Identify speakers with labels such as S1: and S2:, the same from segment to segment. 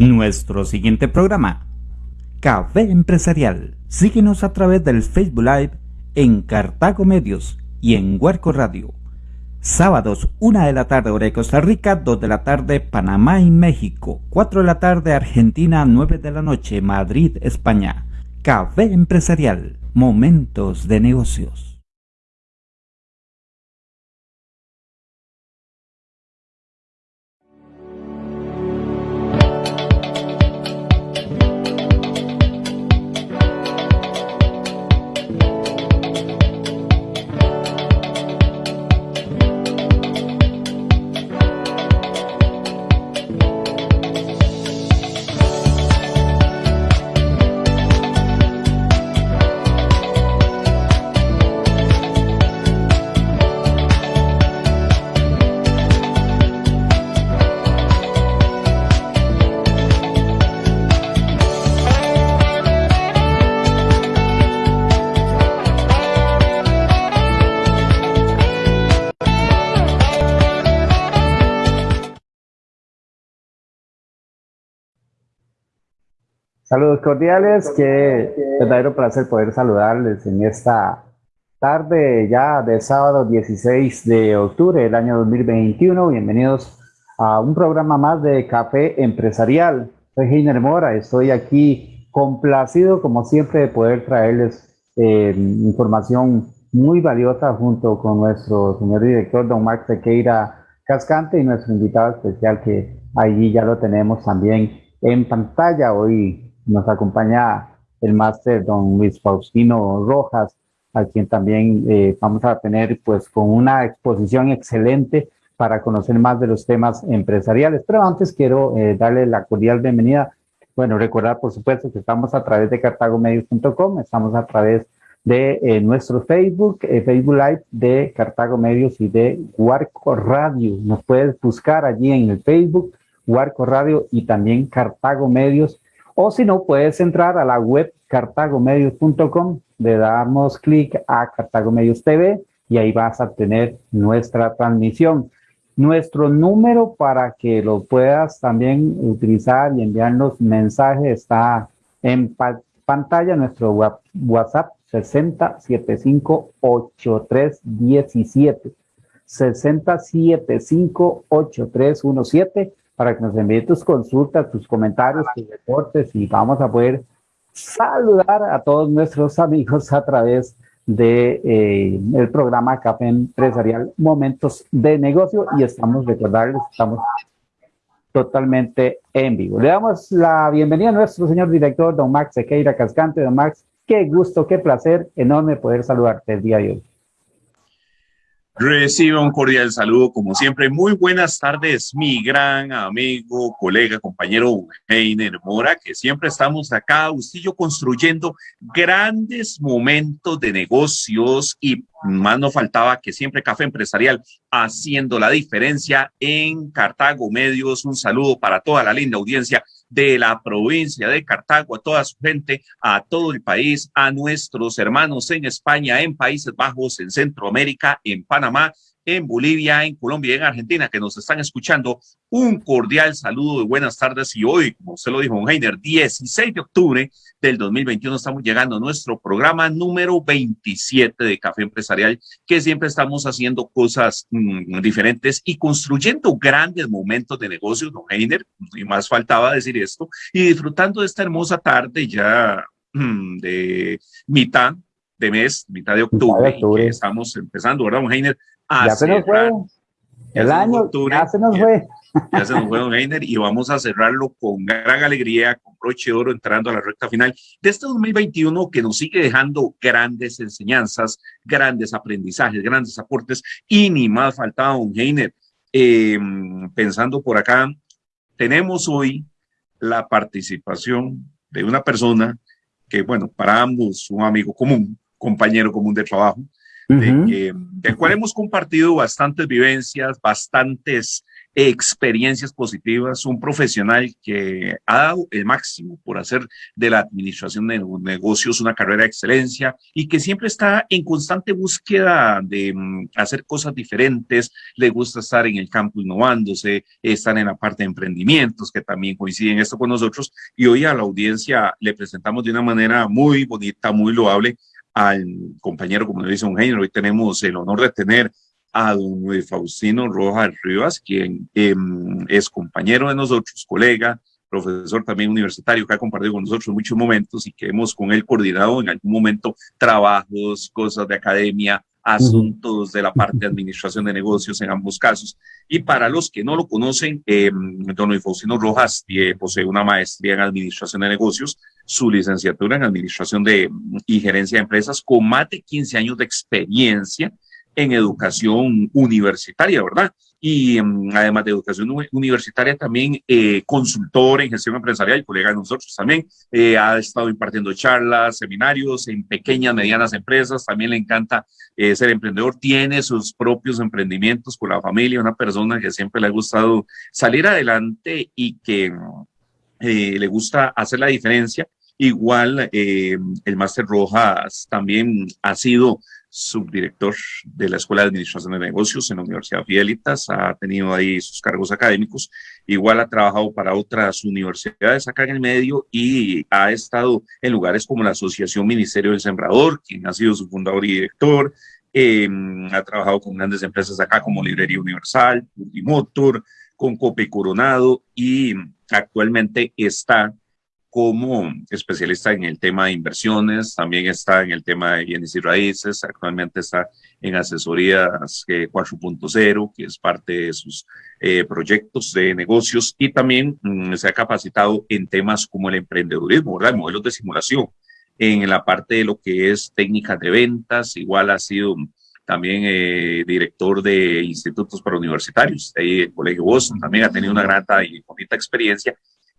S1: Nuestro siguiente programa, Café Empresarial. Síguenos a través del Facebook Live en Cartago Medios y en Huarco Radio. Sábados, 1 de la tarde, hora de Costa Rica, 2 de la tarde, Panamá y México, 4 de la tarde, Argentina, 9 de la noche, Madrid, España. Café Empresarial, momentos de negocios.
S2: Saludos cordiales, qué verdadero placer poder saludarles en esta tarde ya de sábado 16 de octubre del año 2021. Bienvenidos a un programa más de Café Empresarial. Soy Heiner Mora, estoy aquí complacido como siempre de poder traerles eh, información muy valiosa junto con nuestro señor director, don Mark Sequeira Cascante y nuestro invitado especial que allí ya lo tenemos también en pantalla hoy nos acompaña el máster don Luis Faustino Rojas, a quien también eh, vamos a tener pues con una exposición excelente para conocer más de los temas empresariales. Pero antes quiero eh, darle la cordial bienvenida. Bueno, recordar por supuesto que estamos a través de cartagomedios.com, estamos a través de eh, nuestro Facebook, Facebook Live de Cartago Medios y de Huarco Radio. Nos puedes buscar allí en el Facebook, Huarco Radio y también Cartago Medios o si no, puedes entrar a la web cartagomedios.com, le damos clic a Cartago Medios TV y ahí vas a tener nuestra transmisión. Nuestro número para que lo puedas también utilizar y enviarnos mensajes está en pantalla, nuestro WhatsApp 60758317. 60758317 para que nos envíe tus consultas, tus comentarios, tus reportes y vamos a poder saludar a todos nuestros amigos a través de eh, el programa Café Empresarial Momentos de Negocio y estamos, recordarles, estamos totalmente en vivo. Le damos la bienvenida a nuestro señor director, don Max Sequeira Cascante. Don Max, qué gusto, qué placer enorme poder saludarte el día de hoy.
S3: Reciba un cordial saludo, como siempre. Muy buenas tardes, mi gran amigo, colega, compañero Heiner Mora, que siempre estamos acá, Ustillo, construyendo grandes momentos de negocios y más nos faltaba que siempre Café Empresarial haciendo la diferencia en Cartago Medios. Un saludo para toda la linda audiencia de la provincia de Cartago, a toda su gente, a todo el país, a nuestros hermanos en España, en Países Bajos, en Centroamérica, en Panamá, en Bolivia, en Colombia y en Argentina que nos están escuchando. Un cordial saludo de buenas tardes y hoy, como usted lo dijo, Heiner, 16 de octubre del 2021 estamos llegando a nuestro programa número 27 de Café Empresarial, que siempre estamos haciendo cosas mm, diferentes y construyendo grandes momentos de negocios, don Heiner, y más faltaba decir esto, y disfrutando de esta hermosa tarde ya mm, de mitad de mes, mitad de octubre, que estamos empezando, ¿verdad, don Heiner?
S2: Ya se nos fue. El año ya se nos fue.
S3: Ya se nos fue, don Heiner, y vamos a cerrarlo con gran alegría, con broche de oro, entrando a la recta final de este 2021 que nos sigue dejando grandes enseñanzas, grandes aprendizajes, grandes aportes, y ni más faltaba, don Heiner. Em, pensando por acá, tenemos hoy la participación de una persona que, bueno, para ambos un amigo común, compañero común de trabajo, de que, del cual hemos compartido bastantes vivencias, bastantes experiencias positivas, un profesional que ha dado el máximo por hacer de la administración de negocios una carrera de excelencia y que siempre está en constante búsqueda de mm, hacer cosas diferentes, le gusta estar en el campo innovándose, estar en la parte de emprendimientos, que también coinciden esto con nosotros, y hoy a la audiencia le presentamos de una manera muy bonita, muy loable al compañero, como le dice un genio, hoy tenemos el honor de tener a don Luis Faustino Rojas Rivas, quien em, es compañero de nosotros, colega, profesor también universitario, que ha compartido con nosotros muchos momentos y que hemos con él coordinado en algún momento trabajos, cosas de academia, asuntos de la parte de administración de negocios en ambos casos. Y para los que no lo conocen, eh, don Luis Faustino Rojas eh, posee una maestría en administración de negocios, su licenciatura en administración de, y gerencia de empresas con más de 15 años de experiencia en educación universitaria, ¿verdad? Y em, además de educación universitaria, también eh, consultor en gestión empresarial, colega de nosotros también, eh, ha estado impartiendo charlas, seminarios en pequeñas, medianas empresas, también le encanta eh, ser emprendedor, tiene sus propios emprendimientos con la familia, una persona que siempre le ha gustado salir adelante y que le gusta hacer la diferencia. Igual, el Máster Rojas también ha sido subdirector de la Escuela de Administración de Negocios en la Universidad Fielitas, ha tenido ahí sus cargos académicos, igual ha trabajado para otras universidades acá en el medio y ha estado en lugares como la Asociación Ministerio del Sembrador, quien ha sido su fundador y director, em, ha trabajado con grandes empresas acá como Librería Universal, Motor, con Cope Coronado y actualmente está como especialista en el tema de inversiones, también está en el tema de bienes y raíces, actualmente está en asesorías 4.0, que es parte de sus eh, proyectos de negocios, y también mm, se ha capacitado en temas como el emprendedurismo, ¿verdad? Modelos de simulación, en la parte de lo que es técnicas de ventas, igual ha sido también eh, director de institutos para universitarios, ahí el Colegio Boston, también ha tenido una grata y bonita experiencia,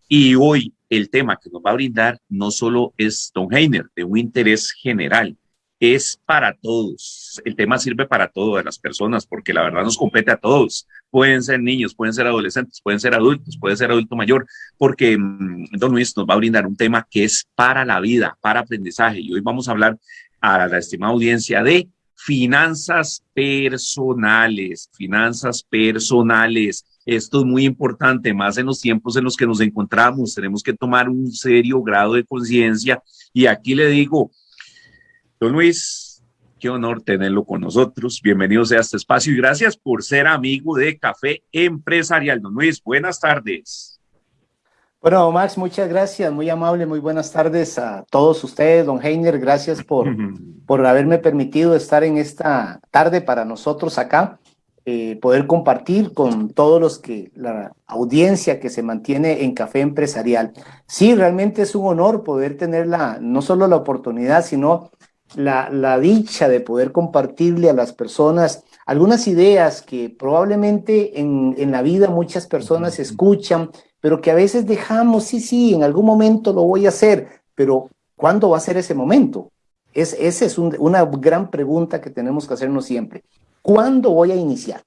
S3: y hoy el tema que nos va a brindar no solo es Don Heiner, de un interés general, es para todos. El tema sirve para todas las personas porque la verdad nos compete a todos. Pueden ser niños, pueden ser adolescentes, pueden ser adultos, puede ser adulto mayor, porque mm, Don Luis nos va a brindar un tema que es para la vida, para aprendizaje. Y hoy vamos a hablar a la estimada audiencia de finanzas personales, finanzas personales. Esto es muy importante, más en los tiempos en los que nos encontramos. Tenemos que tomar un serio grado de conciencia. Y aquí le digo, don Luis, qué honor tenerlo con nosotros. Bienvenidos a este espacio y gracias por ser amigo de Café Empresarial. Don Luis, buenas tardes.
S4: Bueno, Max, muchas gracias, muy amable, muy buenas tardes a todos ustedes, don Heiner, gracias por, por haberme permitido estar en esta tarde para nosotros acá. Eh, poder compartir con todos los que, la audiencia que se mantiene en Café Empresarial. Sí, realmente es un honor poder tener la, no solo la oportunidad, sino la, la dicha de poder compartirle a las personas algunas ideas que probablemente en, en la vida muchas personas escuchan, pero que a veces dejamos, sí, sí, en algún momento lo voy a hacer, pero ¿cuándo va a ser ese momento? Es, esa es una gran pregunta que tenemos que hacernos siempre. ¿Cuándo voy a iniciar?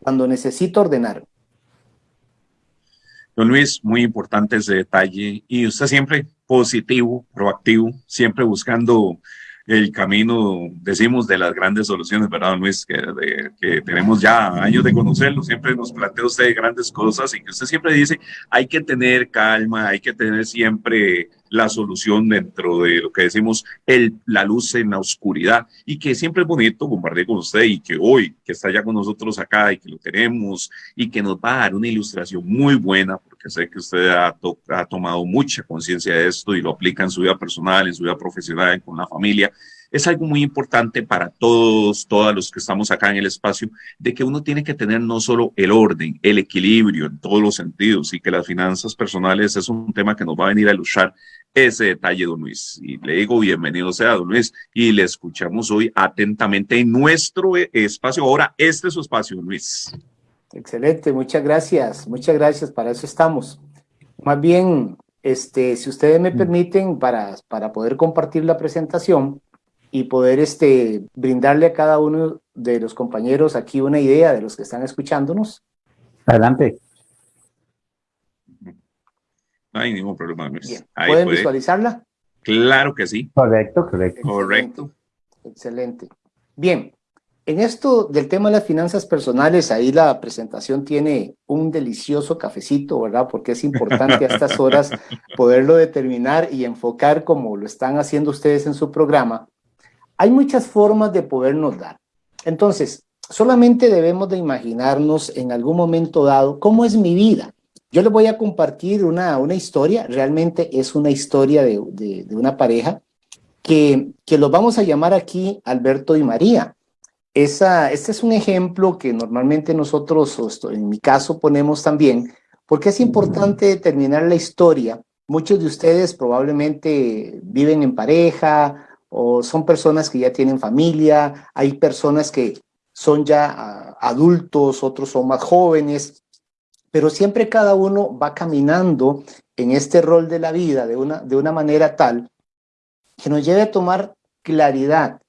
S4: Cuando necesito ordenar.
S3: Don Luis, muy importante ese detalle. Y usted siempre positivo, proactivo, siempre buscando el camino, decimos, de las grandes soluciones, ¿verdad, Luis? Que, que, tenemos ya años de conocerlo, siempre nos plantea usted grandes cosas y que usted siempre dice, hay que tener calma, hay que tener siempre la solución dentro de lo que decimos el, la luz en la oscuridad y que siempre es bonito compartir con usted y que hoy que está ya con nosotros acá y que lo tenemos y que nos va a dar una ilustración muy buena porque sé que usted ha, tomado mucha conciencia de esto y lo aplica en su vida personal, en su vida profesional, con la familia es algo muy importante para todos, todos los que estamos acá en el espacio, de que uno tiene que tener no solo el orden, el equilibrio en todos los sentidos y que las finanzas personales es un tema que nos va a venir a ilustrar ese detalle, don Luis. Y le digo bienvenido sea, don Luis, y le escuchamos hoy atentamente en nuestro espacio. Ahora, este es su espacio, don Luis.
S4: Excelente, muchas gracias, muchas gracias, para eso estamos. Más bien, este, si ustedes me mm. permiten, para, para poder compartir la presentación, y poder este, brindarle a cada uno de los compañeros aquí una idea de los que están escuchándonos.
S2: Adelante.
S3: No hay ningún problema.
S4: ¿Pueden visualizarla?
S3: Claro que sí.
S2: Correcto, correcto.
S3: Correcto.
S4: Excelente. Bien, en esto del tema de las finanzas personales, ahí la presentación tiene un delicioso cafecito, ¿verdad? Porque es importante a estas horas poderlo determinar y enfocar como lo están haciendo ustedes en su programa. Hay muchas formas de podernos dar. Entonces, solamente debemos de imaginarnos en algún momento dado cómo es mi vida. Yo les voy a compartir una, una historia, realmente es una historia de, de, una pareja que, que los vamos a llamar aquí Alberto y María. Esa, este es un ejemplo que normalmente nosotros, en mi caso, ponemos también, porque es importante determinar la historia. Muchos de ustedes probablemente viven en pareja o son personas que ya tienen familia, hay personas que son ya ah, adultos, otros son más jóvenes, pero siempre cada uno va caminando en este rol de la vida de una, de una manera tal que nos lleve a tomar claridad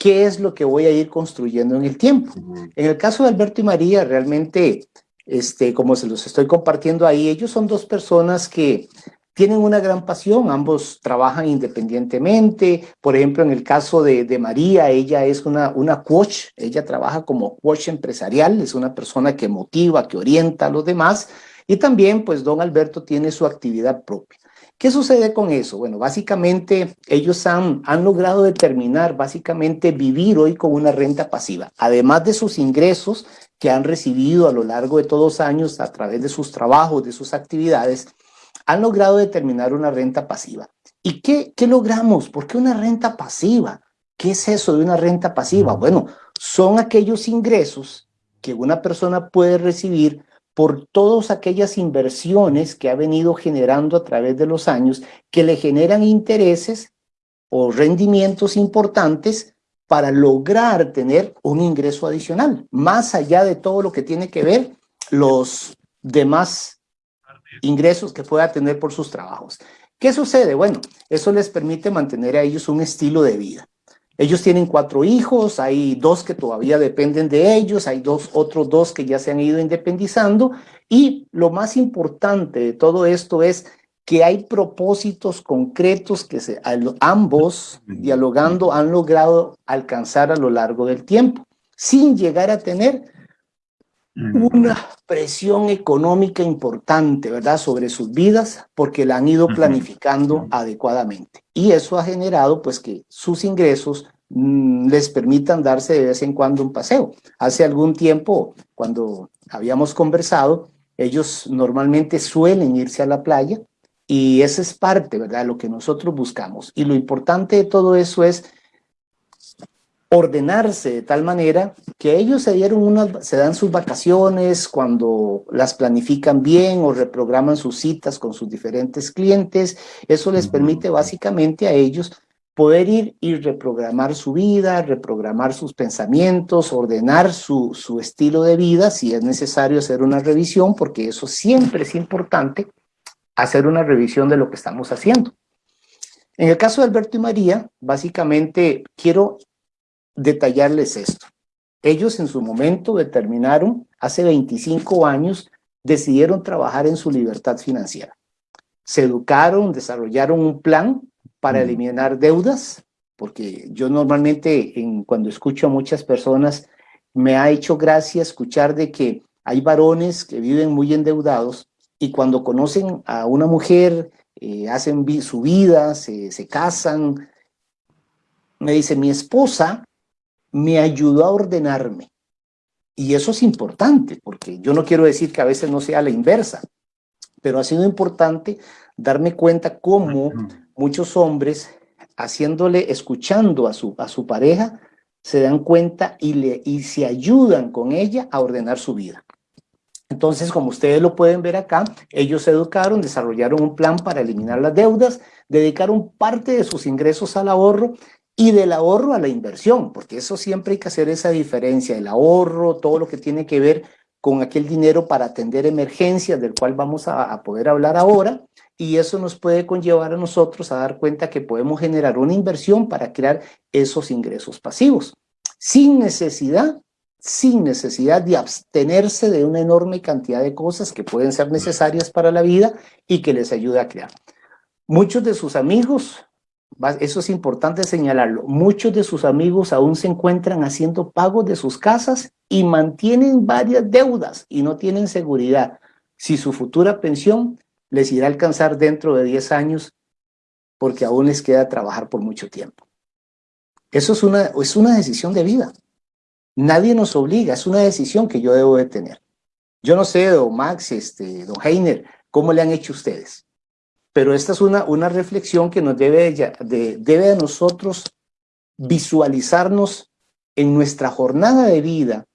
S4: qué es lo que voy a ir construyendo en el tiempo. En el caso de Alberto y María, realmente, este, como se los estoy compartiendo ahí, ellos son dos personas que tienen una gran pasión, ambos trabajan independientemente, por ejemplo, en el caso de, de, María, ella es una, una coach, ella trabaja como coach empresarial, es una persona que motiva, que orienta a los demás, y también pues don Alberto tiene su actividad propia. ¿Qué sucede con eso? Bueno, básicamente ellos han, han logrado determinar, básicamente vivir hoy con una renta pasiva, además de sus ingresos que han recibido a lo largo de todos los años a través de sus trabajos, de sus actividades, han logrado determinar una renta pasiva. ¿Y qué, qué logramos? ¿Por qué una renta pasiva? ¿Qué es eso de una renta pasiva? Bueno, son aquellos ingresos que una persona puede recibir por todas aquellas inversiones que ha venido generando a través de los años que le generan intereses o rendimientos importantes para lograr tener un ingreso adicional, más allá de todo lo que tiene que ver los demás ingresos que pueda tener por sus trabajos. ¿Qué sucede? Bueno, eso les permite mantener a ellos un estilo de vida. Ellos tienen cuatro hijos, hay dos que todavía dependen de ellos, hay dos, otros dos que ya se han ido independizando. Y lo más importante de todo esto es que hay propósitos concretos que se, ambos dialogando han logrado alcanzar a lo largo del tiempo, sin llegar a tener una presión económica importante, ¿verdad?, sobre sus vidas porque la han ido planificando adecuadamente. Y eso ha generado, pues, que sus ingresos mm, les permitan darse de vez en cuando un paseo. Hace algún tiempo, cuando habíamos conversado, ellos normalmente suelen irse a la playa y esa es parte, ¿verdad?, de lo que nosotros buscamos. Y lo importante de todo eso es ordenarse de tal manera que ellos se dieron unas, se dan sus vacaciones cuando las planifican bien o reprograman sus citas con sus diferentes clientes. Eso les permite básicamente a ellos poder ir y reprogramar su vida, reprogramar sus pensamientos, ordenar su, su estilo de vida, si es necesario hacer una revisión, porque eso siempre es importante, hacer una revisión de lo que estamos haciendo. En el caso de Alberto y María, básicamente quiero detallarles esto. Ellos en su momento determinaron, hace 25 años, decidieron trabajar en su libertad financiera. Se educaron, desarrollaron un plan para eliminar deudas, porque yo normalmente en, cuando escucho a muchas personas, me ha hecho gracia escuchar de que hay varones que viven muy endeudados y cuando conocen a una mujer, eh, hacen su vida, se, se casan, me dice, mi esposa me ayudó a ordenarme. Y eso es importante, porque yo no quiero decir que a veces no sea la inversa, pero ha sido importante darme cuenta cómo muchos hombres, haciéndole, escuchando a su, a su pareja, se dan cuenta y, le, y se ayudan con ella a ordenar su vida. Entonces, como ustedes lo pueden ver acá, ellos se educaron, desarrollaron un plan para eliminar las deudas, dedicaron parte de sus ingresos al ahorro y del ahorro a la inversión, porque eso siempre hay que hacer esa diferencia, el ahorro, todo lo que tiene que ver con aquel dinero para atender emergencias, del cual vamos a, poder hablar ahora, y eso nos puede conllevar a nosotros a dar cuenta que podemos generar una inversión para crear esos ingresos pasivos, sin necesidad sin necesidad de abstenerse de una enorme cantidad de cosas que pueden ser necesarias para la vida y que les ayude a crear. Muchos de sus amigos, eso es importante señalarlo, muchos de sus amigos aún se encuentran haciendo pagos de sus casas y mantienen varias deudas y no tienen seguridad si su futura pensión les irá a alcanzar dentro de 10 años porque aún les queda trabajar por mucho tiempo. Eso es una, es una decisión de vida. Nadie nos obliga, es una decisión que yo debo de tener. Yo no sé, don Max, este, don Heiner, cómo le han hecho ustedes. Pero esta es una, una reflexión que nos debe de, debe a nosotros visualizarnos en nuestra jornada de vida.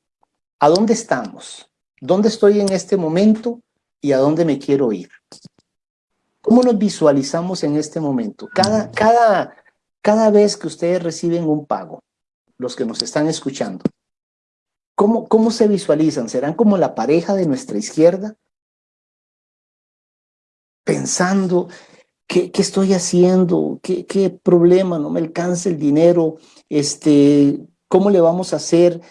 S4: ¿A dónde estamos? ¿Dónde estoy en este momento? ¿Y a dónde me quiero ir? ¿Cómo nos visualizamos en este momento? Cada, cada, cada vez que ustedes reciben un pago, los que nos están escuchando, ¿cómo, cómo se visualizan? ¿Serán como la pareja de nuestra izquierda? Pensando, ¿qué, estoy haciendo? ¿Qué, ¿Qué, problema? ¿No me alcanza el dinero? Este, ¿Cómo le vamos a hacer?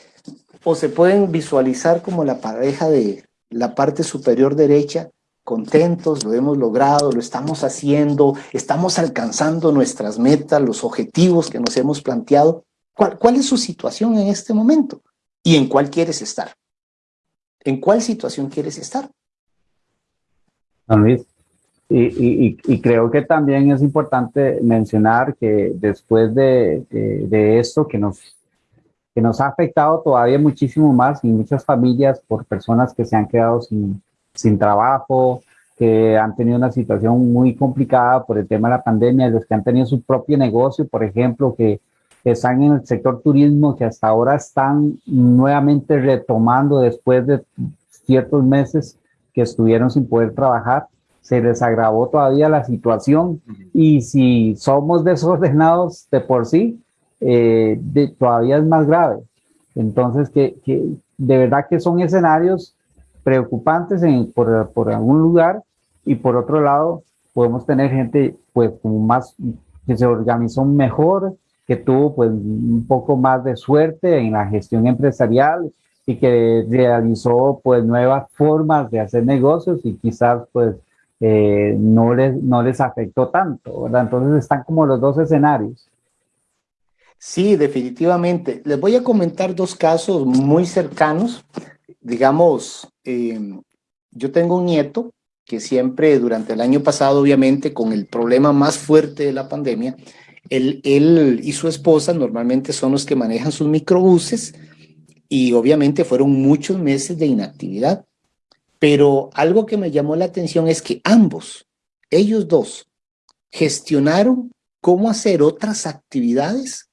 S4: O se pueden visualizar como la pareja de la parte superior derecha, contentos, lo hemos logrado, lo estamos haciendo, estamos alcanzando nuestras metas, los objetivos que nos hemos planteado. ¿Cuál, es su situación en este momento? ¿Y en cuál quieres estar? ¿En cuál situación quieres estar?
S2: Luis, y, creo que también es importante mencionar que después de, esto que nos, que nos ha afectado todavía muchísimo más y muchas familias por personas que se han quedado sin, sin trabajo, que han tenido una situación muy complicada por el tema de la pandemia, los que han tenido su propio negocio, por ejemplo, que, están en el sector turismo, que hasta ahora están nuevamente retomando después de ciertos meses que estuvieron sin poder trabajar, se les agravó todavía la situación y si somos desordenados de por sí, eh, todavía es más grave. Entonces, que, que de verdad que son escenarios preocupantes en, por, por, algún lugar y por otro lado podemos tener gente pues como más que se organizó mejor, que tuvo pues un poco más de suerte en la gestión empresarial y que realizó pues nuevas formas de hacer negocios y quizás pues eh, no, les, no les afectó tanto, ¿verdad? Entonces están como los dos escenarios.
S4: Sí, definitivamente. Les voy a comentar dos casos muy cercanos digamos, eh, yo tengo un nieto que siempre durante el año pasado, obviamente, con el problema más fuerte de la pandemia, él, él y su esposa normalmente son los que manejan sus microbuses y obviamente fueron muchos meses de inactividad. Pero algo que me llamó la atención es que ambos, ellos dos, gestionaron cómo hacer otras actividades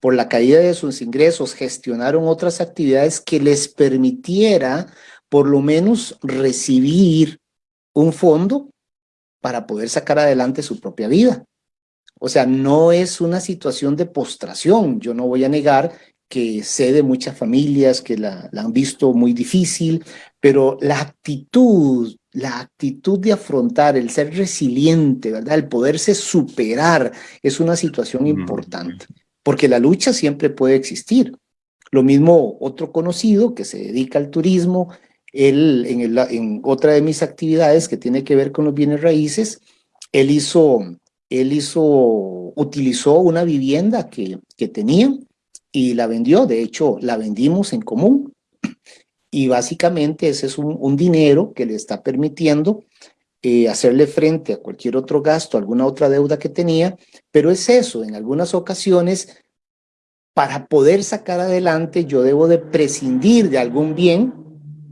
S4: por la caída de sus ingresos, gestionaron otras actividades que les permitiera por lo menos recibir un fondo para poder sacar adelante su propia vida. O sea, no es una situación de postración. Yo no voy a negar que sé de muchas familias que la, la han visto muy difícil, pero la actitud, la actitud de afrontar, el ser resiliente, ¿verdad? El poderse superar es una situación importante porque la lucha siempre puede existir. Lo mismo otro conocido que se dedica al turismo, él en, el, en otra de mis actividades que tiene que ver con los bienes raíces, él hizo, él hizo, utilizó una vivienda que, que tenía y la vendió, de hecho la vendimos en común. Y básicamente ese es un, dinero que le está permitiendo eh, hacerle frente a cualquier otro gasto, alguna otra deuda que tenía, pero es eso, en algunas ocasiones, para poder sacar adelante, yo debo de prescindir de algún bien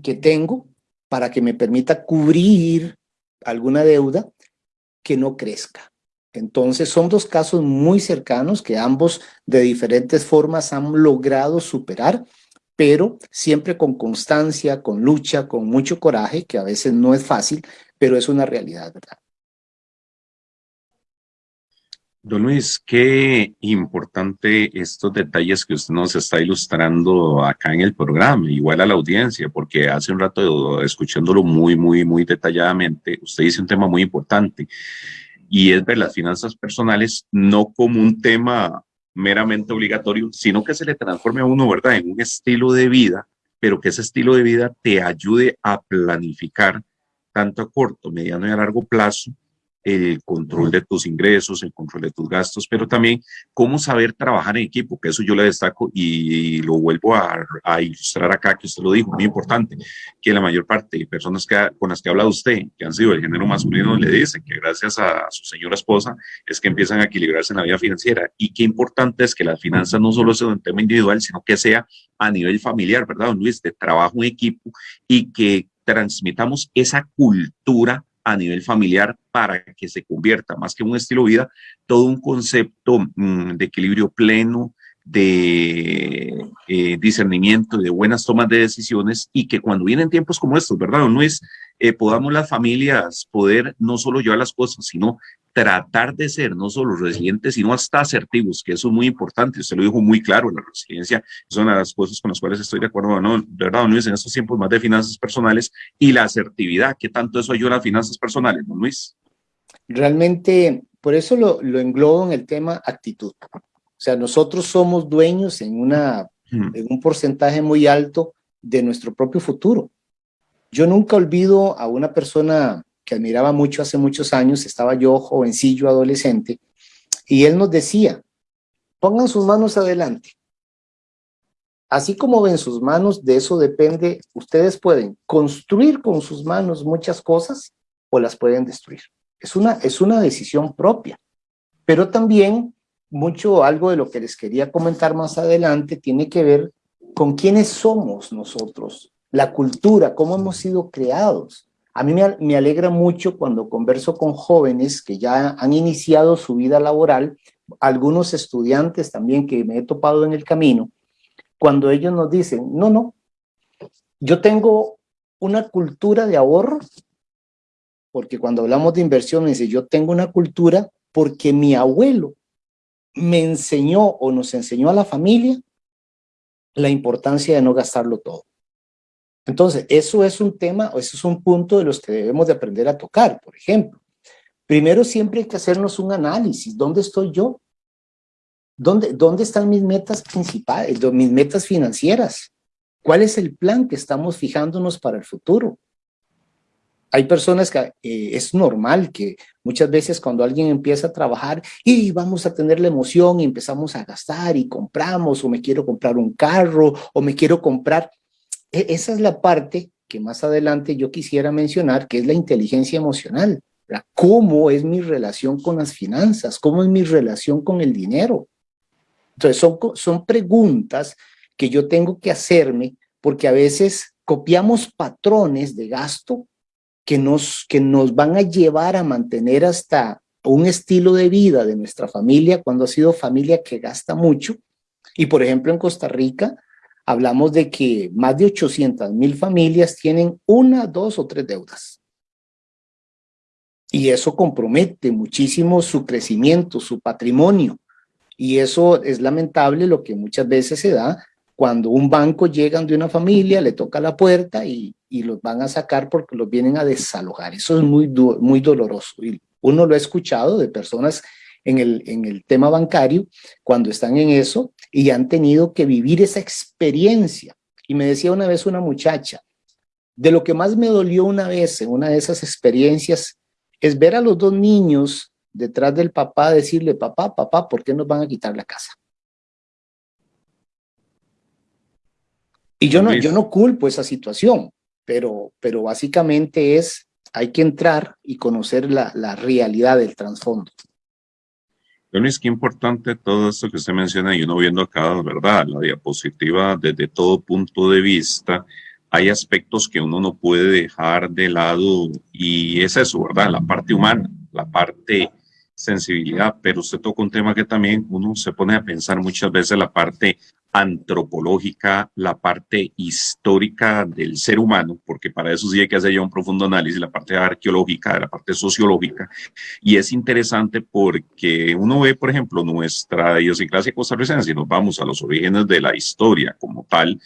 S4: que tengo para que me permita cubrir alguna deuda que no crezca. Entonces son dos casos muy cercanos que ambos de diferentes formas han logrado superar, pero siempre con constancia, con lucha, con mucho coraje, que a veces no es fácil, pero es una realidad, ¿verdad?
S3: Don Luis, qué importante estos detalles que usted nos está ilustrando acá en el programa, igual a la audiencia, porque hace un rato escuchándolo muy, muy, muy detalladamente, usted dice un tema muy importante y es ver las finanzas personales no como un tema meramente obligatorio, sino que se le transforme a uno, ¿verdad?, en un estilo de vida pero que ese estilo de vida te ayude a planificar tanto a corto, mediano y a largo plazo el control de tus ingresos, el control de tus gastos, pero también cómo saber trabajar en equipo, que eso yo le destaco y lo vuelvo a, ilustrar acá, que usted lo dijo, muy importante, que la mayor parte de personas que, con las que ha hablado usted, que han sido del género masculino, le dicen que gracias a su señora esposa es que empiezan a equilibrarse en la vida financiera y qué importante es que las finanzas no solo sea un tema individual, sino que sea a nivel familiar, ¿verdad, don Luis? De trabajo en equipo y que transmitamos esa cultura a nivel familiar para que se convierta más que un estilo de vida, todo un concepto mm, de equilibrio pleno, de eh, discernimiento, de buenas tomas de decisiones y que cuando vienen tiempos como estos, ¿verdad? No es, eh, podamos las familias poder no solo llevar las cosas, sino tratar de ser no solo resilientes, sino hasta asertivos, que eso es muy importante. Usted lo dijo muy claro, la resiliencia es una de las cosas con las cuales estoy de acuerdo, ¿no? ¿verdad, Luis? En estos tiempos más de finanzas personales y la asertividad, ¿qué tanto eso ayuda a las finanzas personales, don Luis?
S4: Realmente, por eso lo, lo englobo en el tema actitud. O sea, nosotros somos dueños en, una, en un porcentaje muy alto de nuestro propio futuro. Yo nunca olvido a una persona que admiraba mucho hace muchos años, estaba yo jovencillo, adolescente, y él nos decía, pongan sus manos adelante. Así como ven sus manos, de eso depende, ustedes pueden construir con sus manos muchas cosas o las pueden destruir. Es una, es una decisión propia, pero también mucho algo de lo que les quería comentar más adelante tiene que ver con quiénes somos nosotros, la cultura, cómo hemos sido creados. A mí me, alegra mucho cuando converso con jóvenes que ya han iniciado su vida laboral, algunos estudiantes también que me he topado en el camino, cuando ellos nos dicen, no, no, yo tengo una cultura de ahorro, porque cuando hablamos de inversión, dice, yo tengo una cultura porque mi abuelo me enseñó o nos enseñó a la familia la importancia de no gastarlo todo. Entonces, eso es un tema, o eso es un punto de los que debemos de aprender a tocar, por ejemplo. Primero siempre hay que hacernos un análisis. ¿Dónde estoy yo? ¿Dónde, dónde están mis metas principales, mis metas financieras? ¿Cuál es el plan que estamos fijándonos para el futuro? Hay personas que eh, es normal que muchas veces cuando alguien empieza a trabajar y vamos a tener la emoción y empezamos a gastar y compramos o me quiero comprar un carro o me quiero comprar e, esa es la parte que más adelante yo quisiera mencionar, que es la inteligencia emocional. ¿Cómo es mi relación con las finanzas? ¿Cómo es mi relación con el dinero? Entonces, son, son preguntas que yo tengo que hacerme porque a veces copiamos patrones de gasto que nos, que nos van a llevar a mantener hasta un estilo de vida de nuestra familia cuando ha sido familia que gasta mucho. Y por ejemplo, en Costa Rica, hablamos de que más de 800 mil familias tienen una, dos o tres deudas. Y eso compromete muchísimo su crecimiento, su patrimonio. Y eso es lamentable lo que muchas veces se da cuando un banco llega de una familia, le toca la puerta y, y los van a sacar porque los vienen a desalojar. Eso es muy, muy doloroso. Y uno lo ha escuchado de personas en el, en el tema bancario cuando están en eso y han tenido que vivir esa experiencia. Y me decía una vez una muchacha, de lo que más me dolió una vez en una de esas experiencias es ver a los dos niños detrás del papá decirle, papá, papá, ¿por qué nos van a quitar la casa? Y yo no, yo no culpo esa situación, pero, pero básicamente es, hay que entrar y conocer la, la realidad del trasfondo.
S3: Luis, qué importante todo esto que usted menciona y uno viendo acá, ¿verdad? La diapositiva desde todo punto de vista, hay aspectos que uno no puede dejar de lado y es eso, ¿verdad? La parte humana, la parte sensibilidad, pero usted toca un tema que también uno se pone a pensar muchas veces la parte antropológica, la parte histórica del ser humano, porque para eso sí hay que hacer ya un profundo análisis, la parte arqueológica, la parte sociológica, y es interesante porque uno ve, por ejemplo, nuestra idiosincrasia costarricense, y nos vamos a los orígenes de la historia como tal,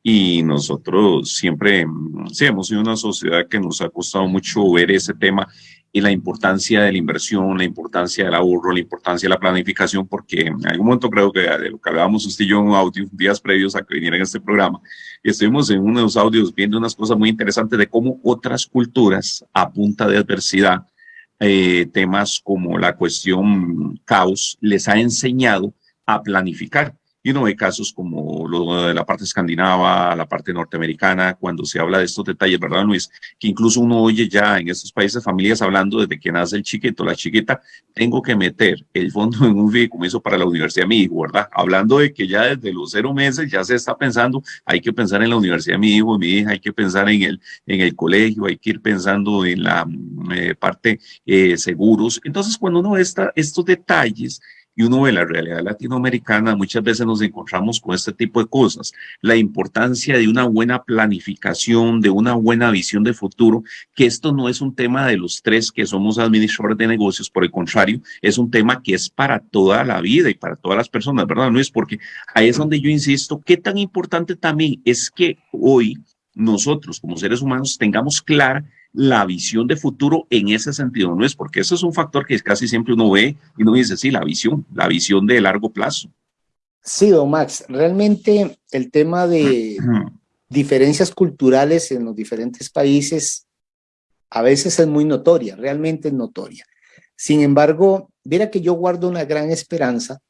S3: y nosotros siempre, sí, hemos sido una sociedad que nos ha costado mucho ver ese tema y la importancia de la inversión, la importancia del ahorro, la importancia de la planificación, porque en algún momento creo que de lo que hablábamos en audio, días previos a que viniera en este programa, y estuvimos en unos audios viendo unas cosas muy interesantes de cómo otras culturas a punta de adversidad, eh, temas como la cuestión caos, les ha enseñado a planificar. Y uno ve casos como lo de la parte escandinava, la parte norteamericana, cuando se habla de estos detalles, ¿verdad, Luis? Que incluso uno oye ya en estos países familias hablando desde que nace el chiquito, la chiquita, tengo que meter el fondo en un fideicomiso para la universidad de mi hijo, ¿verdad? Hablando de que ya desde los cero meses ya se está pensando, hay que pensar en la universidad de mi hijo, mi hija, hay que pensar en el, en el colegio, hay que ir pensando en la eh, parte eh, seguros. Entonces, cuando uno ve estos detalles, y uno ve la realidad latinoamericana, muchas veces nos encontramos con este tipo de cosas. La importancia de una buena planificación, de una buena visión de futuro, que esto no es un tema de los tres que somos administradores de negocios, por el contrario, es un tema que es para toda la vida y para todas las personas, ¿verdad? Es porque ahí es donde yo insisto, qué tan importante también es que hoy nosotros como seres humanos tengamos clara la visión de futuro en ese sentido, ¿no es? Porque eso es un factor que casi siempre uno ve y uno dice, sí, la visión, la visión de largo plazo.
S4: Sí, don Max, realmente el tema de diferencias culturales en los diferentes países a veces es muy notoria, realmente es notoria. Sin embargo, mira que yo guardo una gran esperanza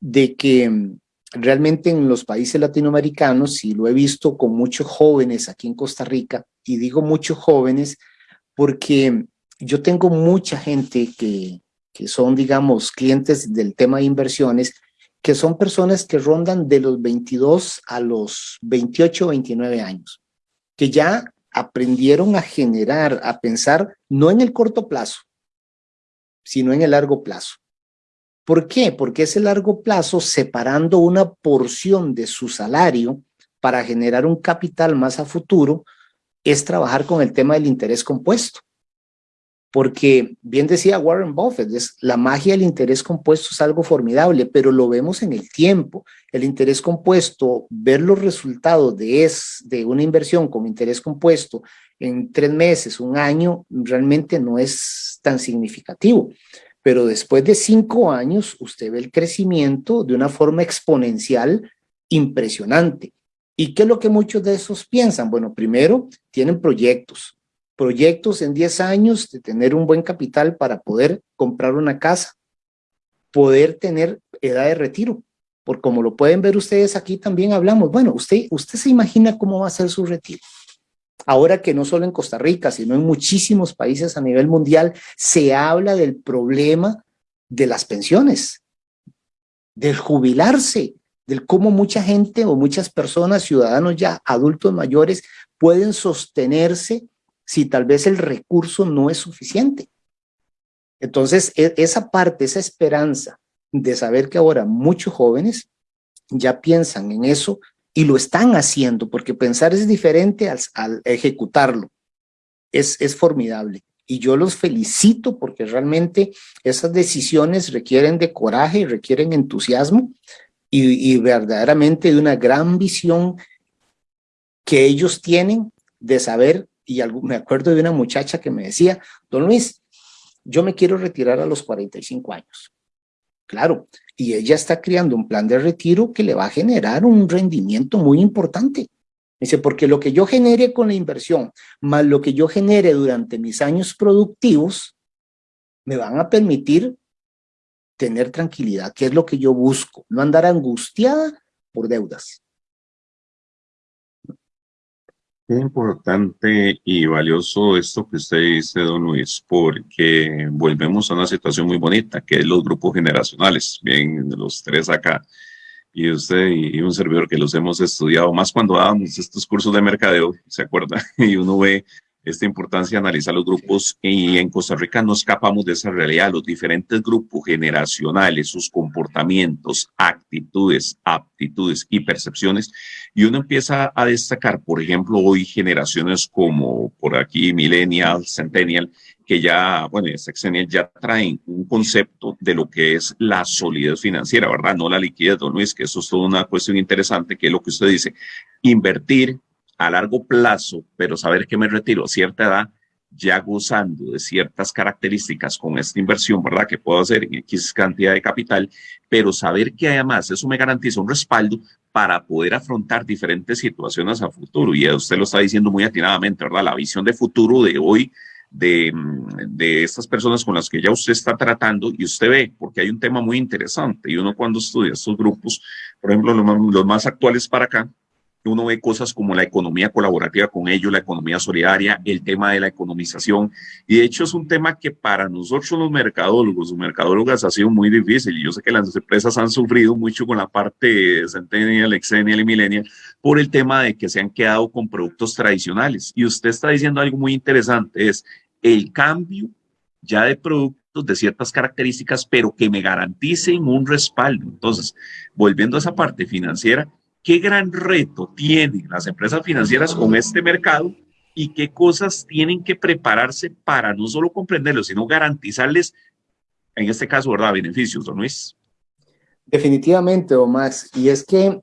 S4: de que mm, realmente en los países latinoamericanos, y lo he visto con muchos jóvenes aquí en Costa Rica, y digo muchos jóvenes porque yo tengo mucha gente que, que son, digamos, clientes del tema de inversiones, que son personas que rondan de los 22 a los 28 o 29 años, que ya aprendieron a generar, a pensar no en el corto plazo, sino en el largo plazo. ¿Por qué? Porque ese largo plazo separando una porción de su salario para generar un capital más a futuro es trabajar con el tema del interés compuesto. Porque bien decía Warren Buffett, es, la magia del interés compuesto es algo formidable, pero lo vemos en el tiempo. El interés compuesto, ver los resultados de, es, de una inversión con interés compuesto en tres meses, un año, realmente no es tan significativo pero después de cinco años usted ve el crecimiento de una forma exponencial impresionante. ¿Y qué es lo que muchos de esos piensan? Bueno, primero, tienen proyectos, proyectos en 10 años de tener un buen capital para poder comprar una casa, poder tener edad de retiro, porque como lo pueden ver ustedes aquí también hablamos, bueno, usted, usted se imagina cómo va a ser su retiro. Ahora que no solo en Costa Rica, sino en muchísimos países a nivel mundial, se habla del problema de las pensiones, del jubilarse, del cómo mucha gente o muchas personas, ciudadanos ya adultos mayores, pueden sostenerse si tal vez el recurso no es suficiente. Entonces, e, esa parte, esa esperanza de saber que ahora muchos jóvenes ya piensan en eso y lo están haciendo, porque pensar es diferente al, ejecutarlo. Es, es formidable. Y yo los felicito porque realmente esas decisiones requieren de coraje y requieren entusiasmo y, verdaderamente de una gran visión que ellos tienen de saber, y me acuerdo de una muchacha que me decía, don Luis, yo me quiero retirar a los 45 años. Claro, y ella está creando un plan de retiro que le va a generar un rendimiento muy importante. Dice, porque lo que yo genere con la inversión, más lo que yo genere durante mis años productivos, me van a permitir tener tranquilidad, que es lo que yo busco, no andar angustiada por deudas.
S3: Qué importante y valioso esto que usted dice, don Luis, porque volvemos a una situación muy bonita, que es los grupos generacionales, bien, los tres acá, y usted y un servidor que los hemos estudiado, más cuando dábamos estos cursos de mercadeo, ¿se acuerda? Y uno ve esta importancia de analizar los grupos y en Costa Rica no escapamos de esa realidad, los diferentes grupos generacionales, sus comportamientos, actitudes, aptitudes y percepciones, y uno empieza a destacar, por ejemplo, hoy generaciones como por aquí Millennial, Centennial, que ya, bueno, Sexennial ya traen un concepto de lo que es la solidez financiera, ¿verdad? No la liquidez, don Luis, que eso es toda una cuestión interesante, que es lo que usted dice, invertir a largo plazo, pero saber que me retiro a cierta edad, ya gozando de ciertas características con esta inversión, ¿verdad? Que puedo hacer en X cantidad de capital, pero saber que además eso me garantiza un respaldo para poder afrontar diferentes situaciones a futuro. Y usted lo está diciendo muy atinadamente, ¿verdad? La visión de futuro de hoy de, de, estas personas con las que ya usted está tratando y usted ve, porque hay un tema muy interesante y uno cuando estudia estos grupos, por ejemplo, los, los más actuales para acá, uno ve cosas como la economía colaborativa con ellos, la economía solidaria, el tema de la economización. Y de hecho es un tema que para nosotros los mercadólogos o mercadólogas ha sido muy difícil. Y yo sé que las empresas han sufrido mucho con la parte centennial, exennial y millennial por el tema de que se han quedado con productos tradicionales. Y usted está diciendo algo muy interesante, es el cambio ya de productos de ciertas características, pero que me garanticen un respaldo. Entonces, volviendo a esa parte financiera, qué gran reto tienen las empresas financieras con este mercado y qué cosas tienen que prepararse para no solo comprenderlo, sino garantizarles, en este caso, ¿verdad?, beneficios, don Luis.
S4: Definitivamente, Max. Y es que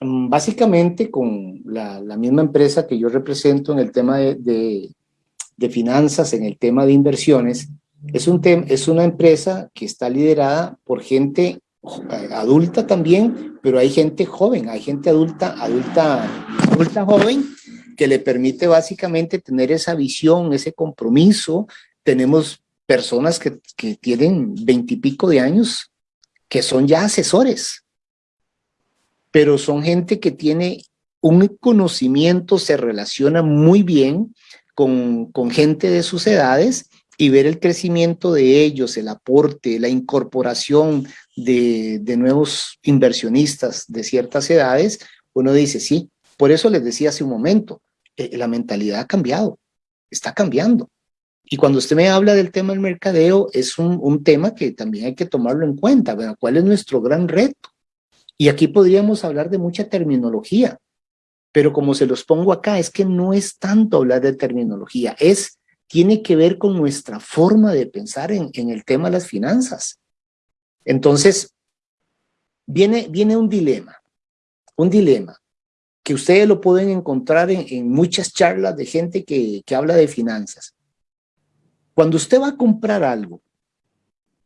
S4: mm, básicamente con la, misma empresa que yo represento en el tema de, de, finanzas, en el tema de inversiones, es, un es una empresa que está liderada por gente adulta también, pero hay gente joven, hay gente adulta, adulta, adulta joven que le permite básicamente tener esa visión, ese compromiso. Tenemos personas que, que tienen veintipico de años que son ya asesores, pero son gente que tiene un conocimiento, se relaciona muy bien con, con gente de sus edades y ver el crecimiento de ellos, el aporte, la incorporación de, nuevos inversionistas de ciertas edades, uno dice, sí, por eso les decía hace un momento, eh, la mentalidad ha cambiado, está cambiando. Y cuando usted me habla del tema del mercadeo, es un, tema que también hay que tomarlo en cuenta, ¿cuál es nuestro gran reto? Y aquí podríamos hablar de mucha terminología, pero como se los pongo acá, es que no es tanto hablar de terminología, es tiene que ver con nuestra forma de pensar en, el tema de las finanzas. Entonces, viene, viene un dilema, un dilema que ustedes lo pueden encontrar en, muchas charlas de gente que, que habla de finanzas. Cuando usted va a comprar algo,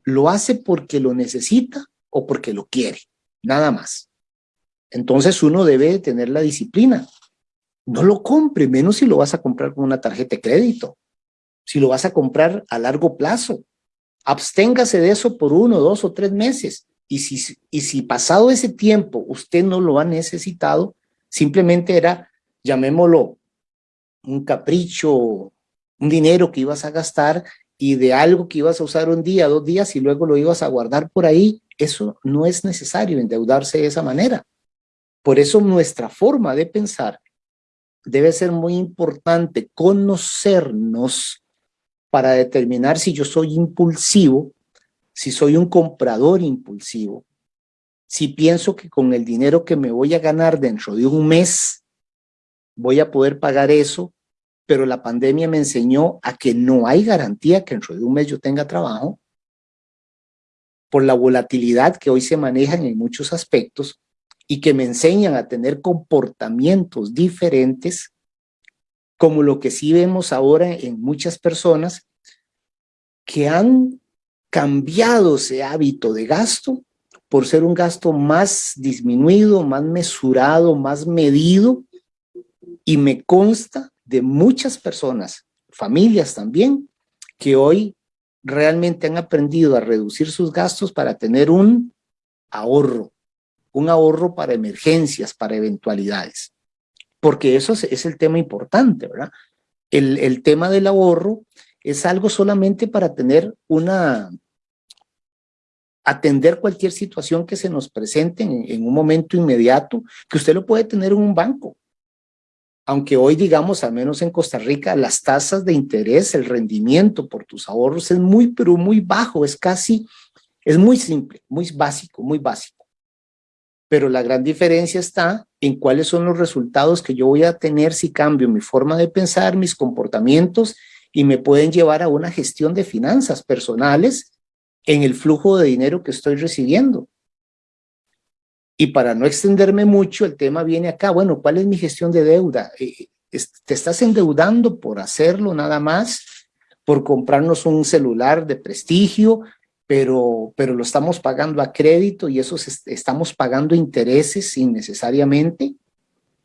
S4: ¿lo hace porque lo necesita o porque lo quiere? Nada más. Entonces uno debe tener la disciplina. No lo compre, menos si lo vas a comprar con una tarjeta de crédito si lo vas a comprar a largo plazo. Absténgase de eso por uno, dos o tres meses. Y si, y si pasado ese tiempo usted no lo ha necesitado, simplemente era, llamémoslo, un capricho, un dinero que ibas a gastar y de algo que ibas a usar un día, dos días y luego lo ibas a guardar por ahí, eso no es necesario endeudarse de esa manera. Por eso nuestra forma de pensar debe ser muy importante conocernos para determinar si yo soy impulsivo, si soy un comprador impulsivo, si pienso que con el dinero que me voy a ganar dentro de un mes voy a poder pagar eso, pero la pandemia me enseñó a que no hay garantía que dentro de un mes yo tenga trabajo, por la volatilidad que hoy se manejan en muchos aspectos y que me enseñan a tener comportamientos diferentes como lo que sí vemos ahora en muchas personas que han cambiado ese hábito de gasto por ser un gasto más disminuido, más mesurado, más medido, y me consta de muchas personas, familias también, que hoy realmente han aprendido a reducir sus gastos para tener un ahorro, un ahorro para emergencias, para eventualidades porque eso es, el tema importante, ¿verdad? El, tema del ahorro es algo solamente para tener una, atender cualquier situación que se nos presente en, un momento inmediato, que usted lo puede tener en un banco. Aunque hoy, digamos, al menos en Costa Rica, las tasas de interés, el rendimiento por tus ahorros es muy, pero muy bajo, es casi, es muy simple, muy básico, muy básico pero la gran diferencia está en cuáles son los resultados que yo voy a tener si cambio mi forma de pensar, mis comportamientos y me pueden llevar a una gestión de finanzas personales en el flujo de dinero que estoy recibiendo. Y para no extenderme mucho, el tema viene acá, bueno, ¿cuál es mi gestión de deuda? Eh, ¿Te estás endeudando por hacerlo nada más? por comprarnos un celular de prestigio, pero, pero lo estamos pagando a crédito y eso estamos pagando intereses innecesariamente,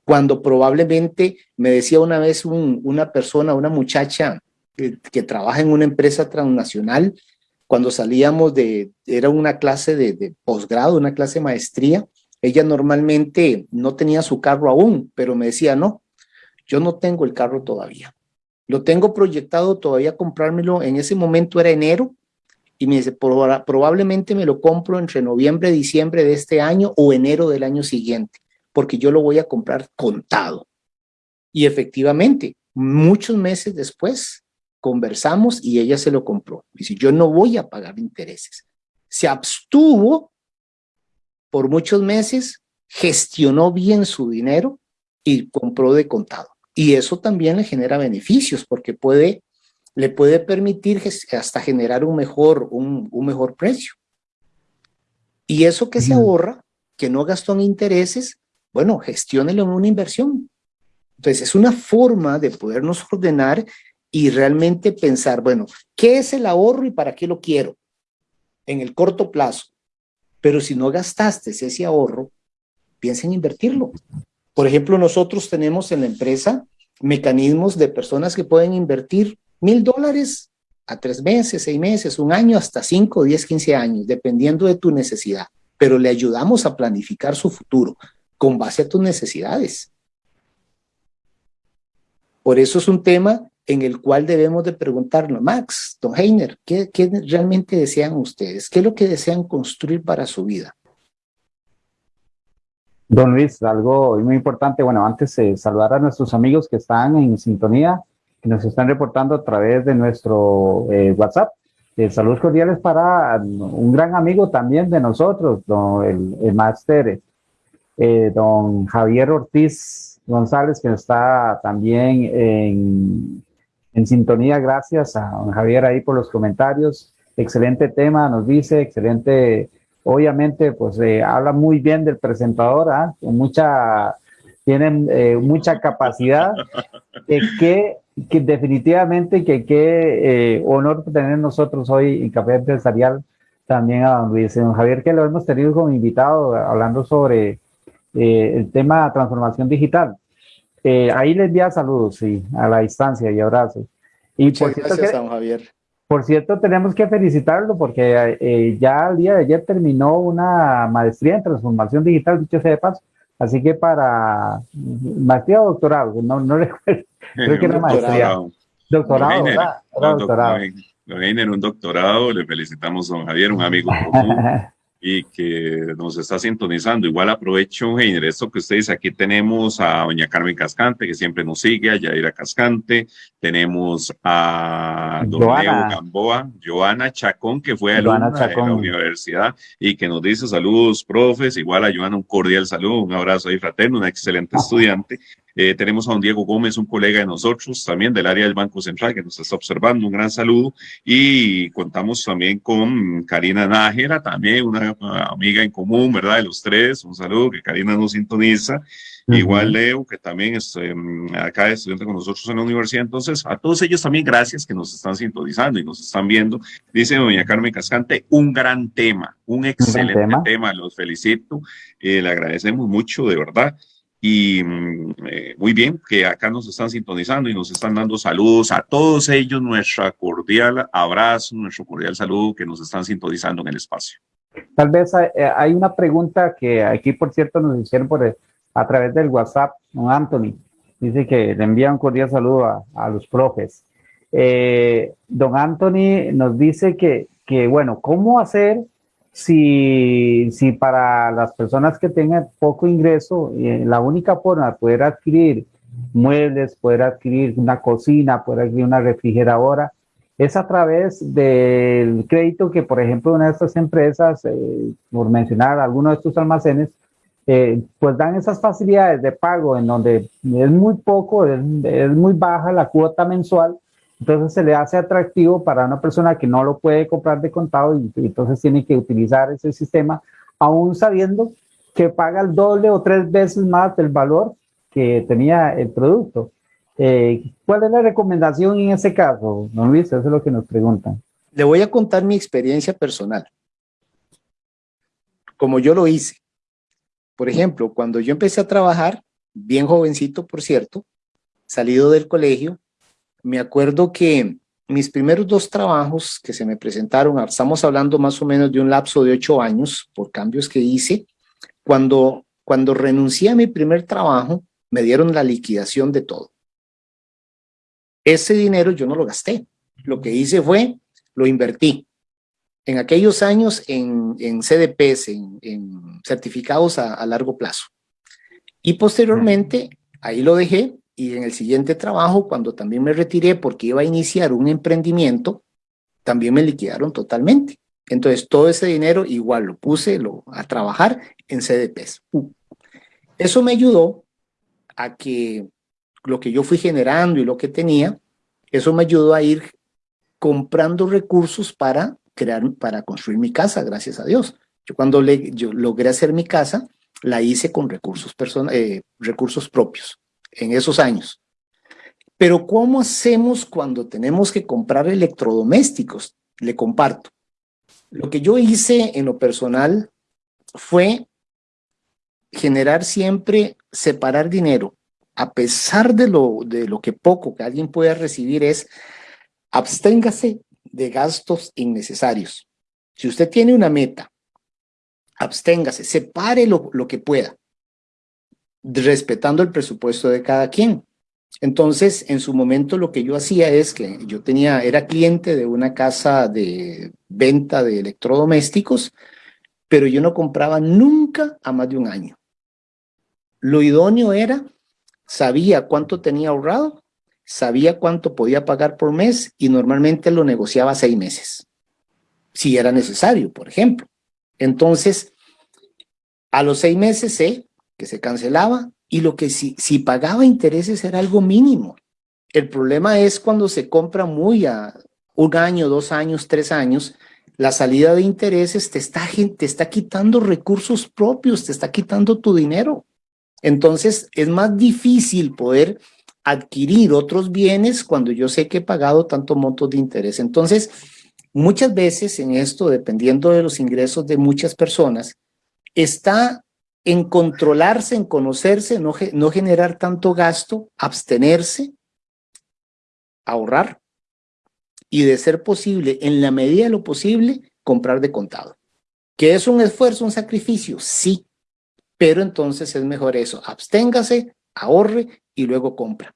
S4: cuando probablemente, me decía una vez una persona, una muchacha que, que, trabaja en una empresa transnacional, cuando salíamos de, era una clase de, de posgrado, una clase de maestría, ella normalmente no tenía su carro aún, pero me decía, no, yo no tengo el carro todavía. Lo tengo proyectado todavía comprármelo, en ese momento era enero, y me dice, probablemente me lo compro entre noviembre, diciembre de este año o enero del año siguiente, porque yo lo voy a comprar contado. Y efectivamente, muchos meses después, conversamos y ella se lo compró. Dice, yo no voy a pagar intereses. Se abstuvo por muchos meses, gestionó bien su dinero y compró de contado. Y eso también le genera beneficios porque puede, le puede permitir hasta generar un mejor, un, mejor precio. Y eso que se ahorra, que no gastó en intereses, bueno, gestiónelo en una inversión. Entonces, es una forma de podernos ordenar y realmente pensar, bueno, ¿qué es el ahorro y para qué lo quiero? En el corto plazo. Pero si no gastaste ese ahorro, piensa en invertirlo. Por ejemplo, nosotros tenemos en la empresa mecanismos de personas que pueden invertir mil dólares a tres meses, seis meses, un año, hasta cinco, diez, quince años, dependiendo de tu necesidad. Pero le ayudamos a planificar su futuro con base a tus necesidades. Por eso es un tema en el cual debemos de preguntarnos, Max, Don Heiner, ¿qué, ¿qué, realmente desean ustedes? ¿Qué es lo que desean construir para su vida?
S2: Don Luis, algo muy importante, bueno, antes de saludar a nuestros amigos que están en sintonía, nos están reportando a través de nuestro eh, WhatsApp. Saludos cordiales para un gran amigo también de nosotros, don, el, el máster, eh, don Javier Ortiz González, que está también en, en sintonía. Gracias a don Javier ahí por los comentarios. Excelente tema, nos dice, excelente obviamente pues eh, habla muy bien del presentador, ¿ah? mucha, tienen mucha capacidad, que, que, definitivamente que qué eh, honor tener nosotros hoy en Café Empresarial también a don Luis, don Javier, que lo hemos tenido como invitado hablando sobre el tema de transformación digital. ahí le envía saludos, sí, a la distancia y abrazos. Y
S4: Muchas gracias, don Javier.
S2: Por cierto, tenemos que felicitarlo porque eh, ya el día de ayer terminó una maestría en transformación digital, dicho sea de paso. Así que para maestría o doctorado, no, no recuerdo, creo que era maestría. Doctorado, ¿verdad?
S3: doctorado. Don un doctorado, le felicitamos a don Javier, un amigo común. y que nos está sintonizando. Igual aprovecho, Heiner, esto que ustedes aquí tenemos a doña Carmen Cascante, que siempre nos sigue, a Yaira Cascante, tenemos a don Leo Gamboa, Joana Chacón, que fue alumna de la universidad y que nos dice saludos, profes, igual a Joana un cordial saludo, un abrazo ahí fraterno, una excelente estudiante. Eh, tenemos a don Diego Gómez, un colega de nosotros, también del área del Banco Central, que nos está observando. Un gran saludo. Y contamos también con Karina Nájera, también una amiga en común, ¿verdad? De los tres. Un saludo, que Karina nos sintoniza. Igual Leo, que también es em, acá estudiante con nosotros en la universidad. Entonces, a todos ellos también gracias que nos están sintonizando y nos están viendo. Dice doña Carmen Cascante, un gran tema, un excelente tema. Los felicito. Eh, le agradecemos mucho, de verdad. Y mm, eh, muy bien, que acá nos están sintonizando y nos están dando saludos a todos ellos, nuestra cordial abrazo, nuestro cordial saludo que nos están sintonizando en el espacio.
S2: Tal vez eh, hay una pregunta que aquí, por cierto, nos hicieron por, a través del WhatsApp, don Anthony. Dice que le envía un cordial saludo a, a los profes. Eh, don Anthony nos dice que, que, bueno, ¿cómo hacer si, si para las personas que tengan poco ingreso, eh, la única forma de poder adquirir muebles, poder adquirir una cocina, poder adquirir una refrigeradora, es a través del crédito que, por ejemplo, una de estas empresas, eh, por mencionar algunos de estos almacenes, eh, pues dan esas facilidades de pago en donde es muy poco, es, es muy baja la cuota mensual entonces se le hace atractivo para una persona que no lo puede comprar de contado y, entonces tiene que utilizar ese sistema, aún sabiendo que paga el doble o tres veces más del valor que tenía el producto. Eh, ¿Cuál es la recomendación en ese caso, Luis? Eso es lo que nos preguntan.
S4: Le voy a contar mi experiencia personal. Como yo lo hice. Por ejemplo, cuando yo empecé a trabajar, bien jovencito, por cierto, salido del colegio, me acuerdo que mis primeros dos trabajos que se me presentaron, estamos hablando más o menos de un lapso de ocho años por cambios que hice, cuando, cuando renuncié a mi primer trabajo, me dieron la liquidación de todo. Ese dinero yo no lo gasté. Lo que hice fue, lo invertí. En aquellos años en, en CDPs, en, certificados a, a largo plazo. Y posteriormente, ahí lo dejé y en el siguiente trabajo, cuando también me retiré porque iba a iniciar un emprendimiento, también me liquidaron totalmente. Entonces, todo ese dinero igual lo puse lo, a trabajar en CDPs. Eso me ayudó a que lo que yo fui generando y lo que tenía, eso me ayudó a ir comprando recursos para crear, para construir mi casa, gracias a Dios. Yo cuando le, yo logré hacer mi casa, la hice con recursos, eh, recursos propios en esos años. Pero ¿cómo hacemos cuando tenemos que comprar electrodomésticos? Le comparto. Lo que yo hice en lo personal fue generar siempre, separar dinero. A pesar de lo, de lo que poco que alguien pueda recibir es, absténgase de gastos innecesarios. Si usted tiene una meta, absténgase, separe lo, lo que pueda respetando el presupuesto de cada quien. Entonces, en su momento lo que yo hacía es que yo tenía, era cliente de una casa de venta de electrodomésticos, pero yo no compraba nunca a más de un año. Lo idóneo era, sabía cuánto tenía ahorrado, sabía cuánto podía pagar por mes y normalmente lo negociaba seis meses, si era necesario, por ejemplo. Entonces, a los seis meses sé que se cancelaba y lo que si, si pagaba intereses era algo mínimo. El problema es cuando se compra muy a un año, dos años, tres años, la salida de intereses te está, te está quitando recursos propios, te está quitando tu dinero. Entonces es más difícil poder adquirir otros bienes cuando yo sé que he pagado tanto montos de interés. Entonces, muchas veces en esto, dependiendo de los ingresos de muchas personas, está en controlarse, en conocerse, no, no generar tanto gasto, abstenerse, ahorrar y de ser posible, en la medida de lo posible, comprar de contado. ¿Que es un esfuerzo, un sacrificio? Sí, pero entonces es mejor eso, absténgase, ahorre y luego compra.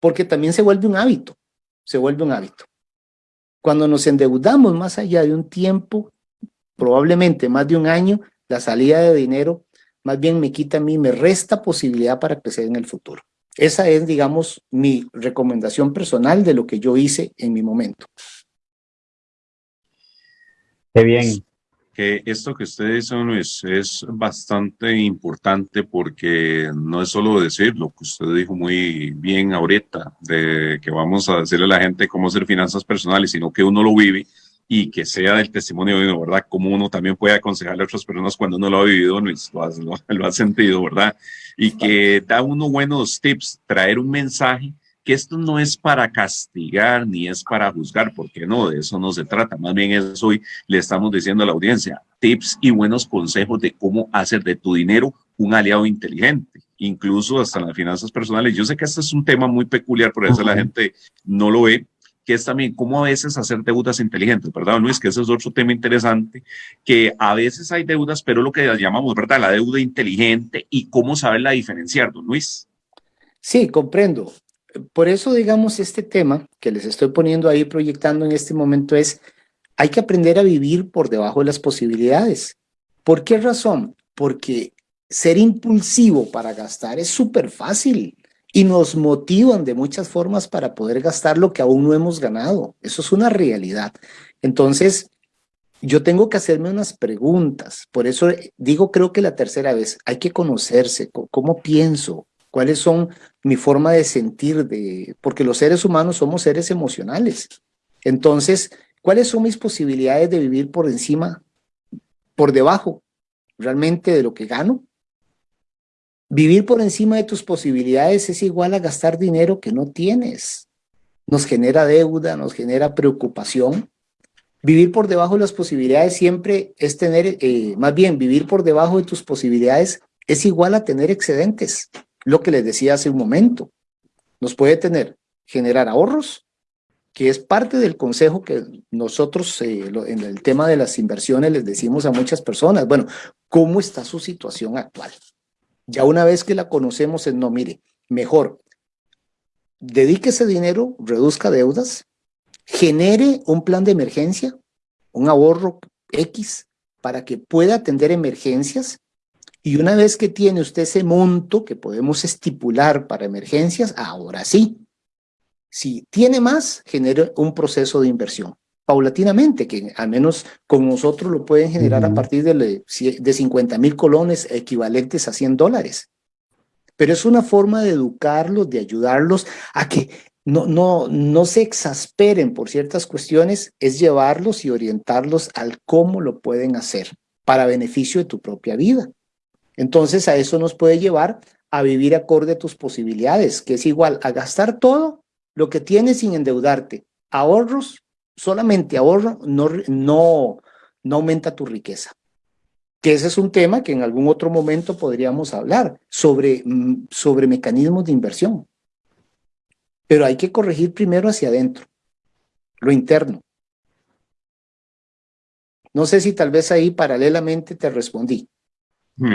S4: Porque también se vuelve un hábito, se vuelve un hábito. Cuando nos endeudamos más allá de un tiempo, probablemente más de un año, la salida de dinero más bien me quita a mí, me resta posibilidad para crecer en el futuro. Esa es, digamos, mi recomendación personal de lo que yo hice en mi momento.
S3: Qué bien. Que esto que ustedes son es, es bastante importante porque no es solo decir lo que usted dijo muy bien ahorita, de que vamos a decirle a la gente cómo hacer finanzas personales, sino que uno lo vive y que sea del testimonio de uno, ¿verdad? Como uno también puede aconsejarle a otras personas cuando uno lo ha vivido, lo, lo, lo ha sentido, ¿verdad? Y que da uno buenos tips, traer un mensaje que esto no es para castigar ni es para juzgar, porque no, de eso no se trata. Más bien es hoy le estamos diciendo a la audiencia tips y buenos consejos de cómo hacer de tu dinero un aliado inteligente, incluso hasta en las finanzas personales. Yo sé que este es un tema muy peculiar, por eso la gente no lo ve, que es también cómo a veces hacer deudas inteligentes, ¿verdad, Luis? Que ese es otro tema interesante, que a veces hay deudas, pero lo que llamamos, ¿verdad? La deuda inteligente y cómo saberla diferenciar, don Luis.
S4: Sí, comprendo. Por eso, digamos, este tema que les estoy poniendo ahí, proyectando en este momento es, hay que aprender a vivir por debajo de las posibilidades. ¿Por qué razón? Porque ser impulsivo para gastar es súper fácil y nos motivan de muchas formas para poder gastar lo que aún no hemos ganado. Eso es una realidad. Entonces, yo tengo que hacerme unas preguntas. Por eso digo, creo que la tercera vez, hay que conocerse, cómo pienso, cuáles son mi forma de sentir, de, porque los seres humanos somos seres emocionales. Entonces, ¿cuáles son mis posibilidades de vivir por encima, por debajo realmente de lo que gano? Vivir por encima de tus posibilidades es igual a gastar dinero que no tienes. Nos genera deuda, nos genera preocupación. Vivir por debajo de las posibilidades siempre es tener, eh, más bien, vivir por debajo de tus posibilidades es igual a tener excedentes. Lo que les decía hace un momento. Nos puede tener, generar ahorros, que es parte del consejo que nosotros eh, en el tema de las inversiones les decimos a muchas personas. Bueno, ¿cómo está su situación actual? Ya una vez que la conocemos, es no, mire, mejor, dedique ese dinero, reduzca deudas, genere un plan de emergencia, un ahorro X, para que pueda atender emergencias. Y una vez que tiene usted ese monto que podemos estipular para emergencias, ahora sí, si tiene más, genere un proceso de inversión paulatinamente, que al menos con nosotros lo pueden generar a partir de, de 50 mil colones equivalentes a 100 dólares. Pero es una forma de educarlos, de ayudarlos a que no, no, no se exasperen por ciertas cuestiones, es llevarlos y orientarlos al cómo lo pueden hacer para beneficio de tu propia vida. Entonces a eso nos puede llevar a vivir acorde a tus posibilidades, que es igual a gastar todo lo que tienes sin endeudarte, ahorros solamente ahorro no, no, no aumenta tu riqueza. Que ese es un tema que en algún otro momento podríamos hablar sobre, mm, sobre mecanismos de inversión. Pero hay que corregir primero hacia adentro, lo interno. No sé si tal vez ahí paralelamente te respondí.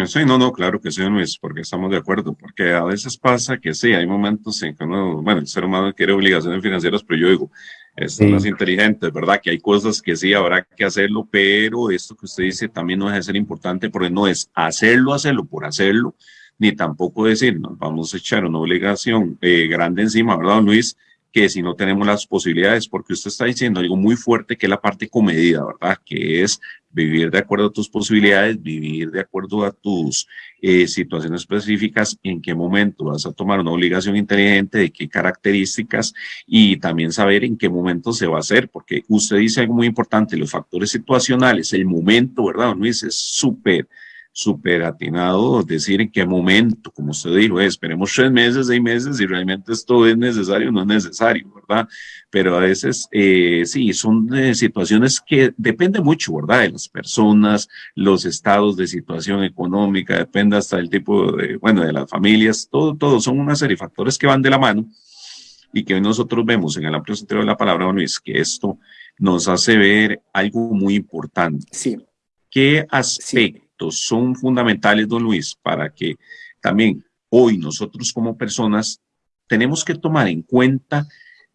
S3: Sí, no, no, claro que sí, Luis, porque estamos de acuerdo, porque a veces pasa que sí, hay momentos en que uno, bueno, el ser humano quiere obligaciones financieras, pero yo digo, esto es más inteligente, ¿verdad? Que hay cosas que sí habrá que hacerlo, pero esto que usted dice también no deja de ser importante porque no es hacerlo, hacerlo por hacerlo, ni tampoco decir, nos vamos a echar una obligación eh, grande encima, ¿verdad, Luis? Que si no tenemos las posibilidades, porque usted está diciendo algo muy fuerte que es la parte comedida, ¿verdad? Que es vivir de acuerdo a tus posibilidades, vivir de acuerdo a tus eh, situaciones específicas, en qué momento vas a tomar una obligación inteligente, de qué características y también saber en qué momento se va a hacer, porque usted dice algo muy importante, los factores situacionales, el momento, ¿verdad, Luis? Es súper súper atinado decir en qué momento, como usted dijo, esperemos tres meses, seis meses, y realmente esto es necesario o no es necesario, ¿verdad? Pero a veces, eh, sí, son eh, situaciones que depende mucho, ¿verdad? De las personas, los estados de situación económica, depende hasta del tipo de, bueno, de las familias, todo, todo, son una serie de factores que van de la mano y que hoy nosotros vemos en el amplio sentido de la palabra, Luis, que esto nos hace ver algo muy importante.
S4: Sí.
S3: ¿Qué aspecto? Son fundamentales, don Luis, para que también hoy nosotros como personas tenemos que tomar en cuenta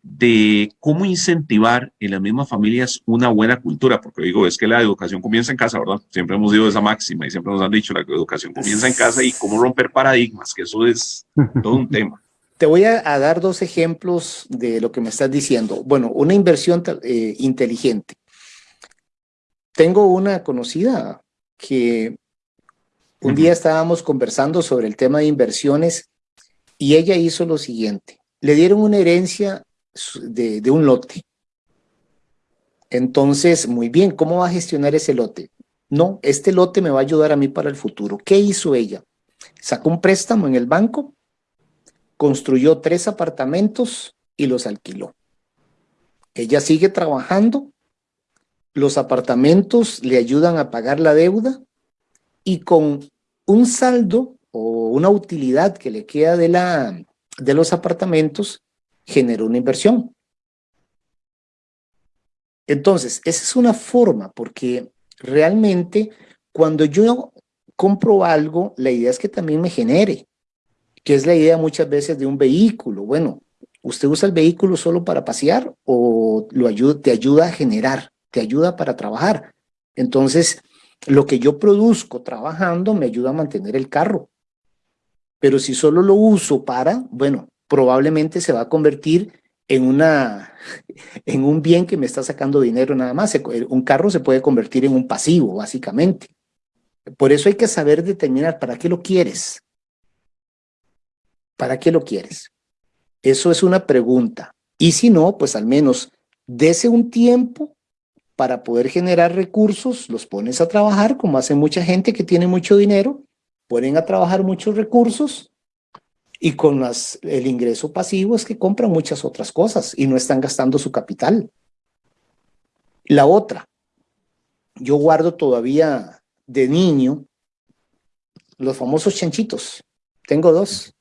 S3: de cómo incentivar en las mismas familias una buena cultura, porque digo, es que la educación comienza en casa, ¿verdad? Siempre hemos dicho esa máxima y siempre nos han dicho, la educación comienza en casa y cómo romper paradigmas, que eso es todo un tema.
S4: Te voy a, dar dos ejemplos de lo que me estás diciendo. Bueno, una inversión eh, inteligente. Tengo una conocida, que un día estábamos conversando sobre el tema de inversiones y ella hizo lo siguiente. Le dieron una herencia de, de un lote. Entonces, muy bien, ¿cómo va a gestionar ese lote? No, este lote me va a ayudar a mí para el futuro. ¿Qué hizo ella? Sacó un préstamo en el banco, construyó tres apartamentos y los alquiló. Ella sigue trabajando los apartamentos le ayudan a pagar la deuda y con un saldo o una utilidad que le queda de, la, de los apartamentos, generó una inversión. Entonces, esa es una forma, porque realmente cuando yo compro algo, la idea es que también me genere, que es la idea muchas veces de un vehículo. Bueno, ¿usted usa el vehículo solo para pasear o te ayuda a generar? Te ayuda para trabajar. Entonces, lo que yo produzco trabajando me ayuda a mantener el carro. Pero si solo lo uso para, bueno, probablemente se va a convertir en, una, en un bien que me está sacando dinero nada más. Un carro se puede convertir en un pasivo, básicamente. Por eso hay que saber determinar para qué lo quieres. ¿Para qué lo quieres? Eso es una pregunta. Y si no, pues al menos dese un tiempo para poder generar recursos, los pones a trabajar, como hace mucha gente que tiene mucho dinero, ponen a trabajar muchos recursos y con las, el ingreso pasivo es que compran muchas otras cosas y no están gastando su capital. La otra, yo guardo todavía de niño los famosos chanchitos. Tengo dos.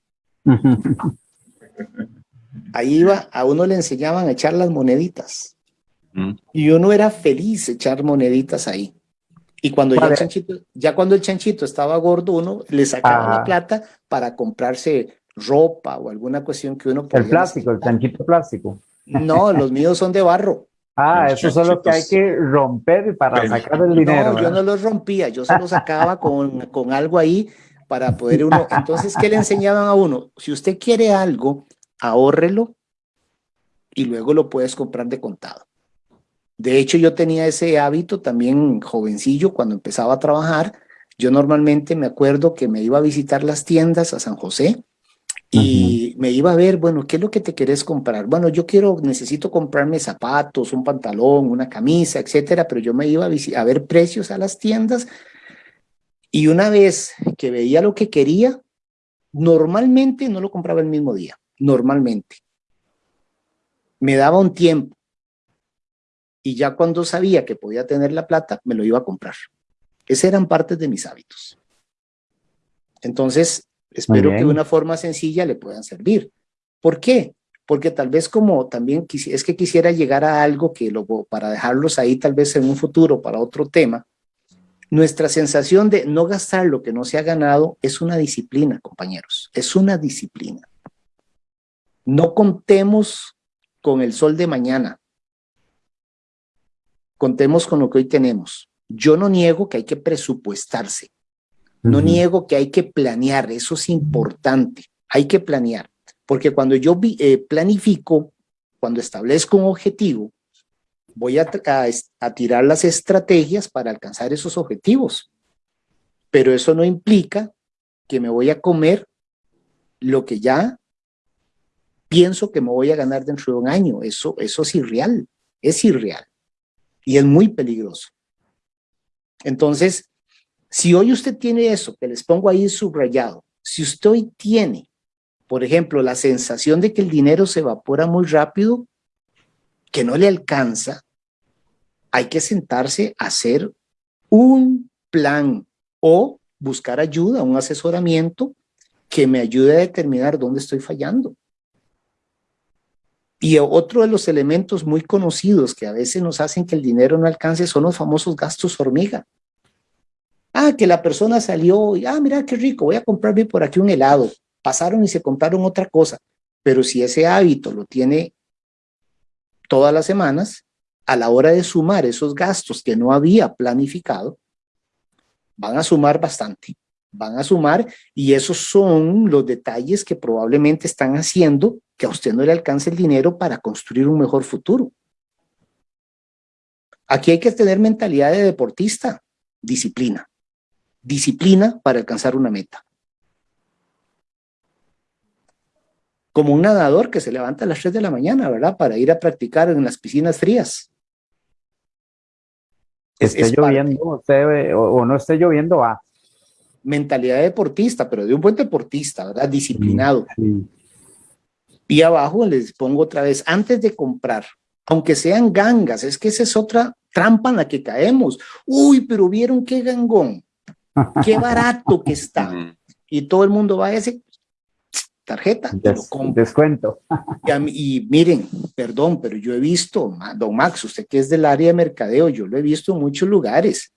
S4: Ahí iba, a uno le enseñaban a echar las moneditas. Mm. Y uno era feliz echar moneditas ahí. Y cuando ya el, chanchito, ya cuando el chanchito estaba gordo, uno le sacaba la plata para comprarse ropa o alguna cuestión que uno
S2: El plástico, el chanchito plástico.
S4: No, los míos son de barro.
S2: Ah, eso es lo que hay que romper para sacar el dinero.
S4: No, yo no los rompía, yo se los sacaba con, con algo ahí para poder uno. Entonces, ¿qué le enseñaban a uno? Si usted quiere algo, ahórrelo y luego lo puedes comprar de contado. De hecho, yo tenía ese hábito también jovencillo cuando empezaba a trabajar. Yo normalmente me acuerdo que me iba a visitar las tiendas a San José y me iba a ver, bueno, ¿qué es lo que te querés comprar? Bueno, yo quiero, necesito comprarme zapatos, un pantalón, una camisa, etcétera, pero yo me iba a, a ver precios a las tiendas y una vez que veía lo que quería, normalmente no lo compraba el mismo día, normalmente. Me daba un tiempo y ya cuando sabía que podía tener la plata, me lo iba a comprar. Esas eran partes de mis hábitos. Entonces, espero que de una forma sencilla le puedan servir. ¿Por qué? Porque tal vez como también es que quisiera llegar a algo que luego para dejarlos ahí tal vez en un futuro para otro tema, nuestra sensación de no gastar lo que no se ha ganado es una disciplina, compañeros, es una disciplina. No contemos con el sol de mañana, contemos con lo que hoy tenemos. Yo no niego que hay que presupuestarse, no niego que hay que planear, eso es importante, hay que planear, porque cuando yo eh, planifico, cuando establezco un objetivo, voy a, a tirar las estrategias para alcanzar esos objetivos, pero eso no implica que me voy a comer lo que ya pienso que me voy a ganar dentro de un año. Eso, eso es irreal, es irreal y es muy peligroso. Entonces, si hoy usted tiene eso, que les pongo ahí subrayado, si usted hoy tiene, por ejemplo, la sensación de que el dinero se evapora muy rápido, que no le alcanza, hay que sentarse a hacer un plan o buscar ayuda, un asesoramiento que me ayude a determinar dónde estoy fallando. Y otro de los elementos muy conocidos que a veces nos hacen que el dinero no alcance son los famosos gastos hormiga. Ah, que la persona salió y, ah, mira qué rico, voy a comprarme por aquí un helado. Pasaron y se compraron otra cosa. Pero si ese hábito lo tiene todas las semanas, a la hora de sumar esos gastos que no había planificado, van a sumar bastante van a sumar y esos son los detalles que probablemente están haciendo que a usted no le alcance el dinero para construir un mejor futuro. Aquí hay que tener mentalidad de deportista, disciplina. Disciplina para alcanzar una meta. Como un nadador que se levanta a las 3 de la mañana, ¿verdad? Para ir a practicar en las piscinas frías.
S2: Esté lloviendo o, no esté lloviendo, va
S4: mentalidad deportista, pero de un buen deportista, ¿verdad? Disciplinado. Y abajo les pongo otra vez, antes de comprar, aunque sean gangas, es que esa es otra trampa en la que caemos. Uy, pero vieron qué gangón, qué barato que está. Y todo el mundo va a ese tarjeta,
S2: descuento.
S4: Y, y, miren, perdón, pero yo he visto, don Max, usted que es del área de mercadeo, yo lo he visto en muchos lugares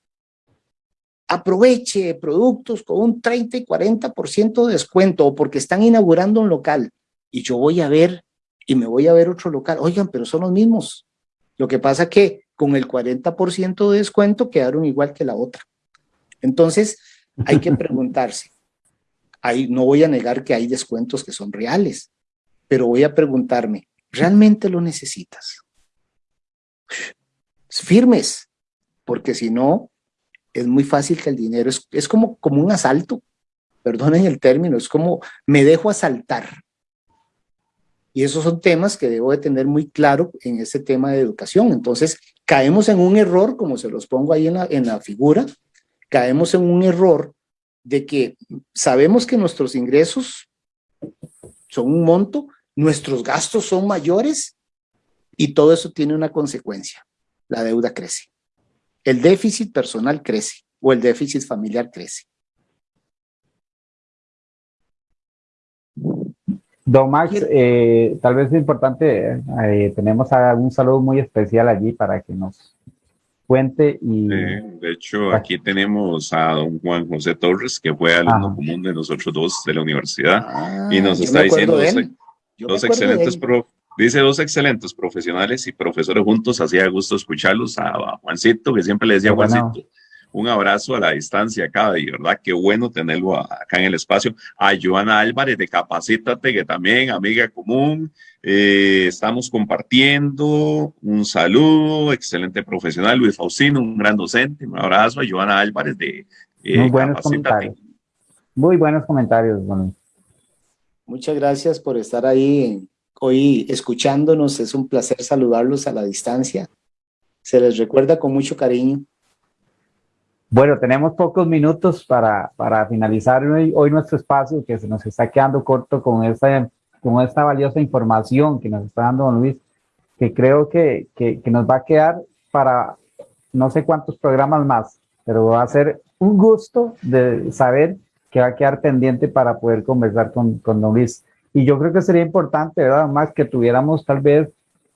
S4: aproveche productos con un 30 y 40% de descuento o porque están inaugurando un local y yo voy a ver y me voy a ver otro local. Oigan, pero son los mismos. Lo que pasa que con el 40% de descuento quedaron igual que la otra. Entonces, hay que preguntarse. Ahí no voy a negar que hay descuentos que son reales, pero voy a preguntarme, ¿realmente lo necesitas? Firmes, porque si no, es muy fácil que el dinero es, es como, como un asalto, perdonen el término, es como me dejo asaltar. Y esos son temas que debo de tener muy claro en este tema de educación. Entonces, caemos en un error, como se los pongo ahí en la, en la figura, caemos en un error de que sabemos que nuestros ingresos son un monto, nuestros gastos son mayores y todo eso tiene una consecuencia. La deuda crece. El déficit personal crece o el déficit familiar crece.
S2: Don Max, eh, tal vez es importante, eh, tenemos un saludo muy especial allí para que nos cuente y...
S3: de hecho, aquí tenemos a don Juan José Torres, que fue alumno común de nosotros dos de la universidad, y nos ah, está diciendo dos, excelentes, dice dos excelentes profesionales y profesores juntos, hacía gusto escucharlos, a, Juancito, que siempre le decía Juancito, un abrazo a la distancia acá, y verdad, qué bueno tenerlo acá en el espacio. A Joana Álvarez de Capacítate, que también, amiga común, eh, estamos compartiendo. Un saludo, excelente profesional, Luis Faustino, un gran docente. Un abrazo a Joana Álvarez de
S2: eh, Muy buenos comentarios. Muy buenos comentarios,
S4: Muchas gracias por estar ahí hoy escuchándonos. Es un placer saludarlos a la distancia. Se les recuerda con mucho cariño.
S2: Bueno, tenemos pocos minutos para, para finalizar hoy, hoy, nuestro espacio que se nos está quedando corto con esta, con esta valiosa información que nos está dando don Luis, que creo que, que, que nos va a quedar para no sé cuántos programas más, pero va a ser un gusto de saber que va a quedar pendiente para poder conversar con, con don Luis. Y yo creo que sería importante, ¿verdad? Más que tuviéramos tal vez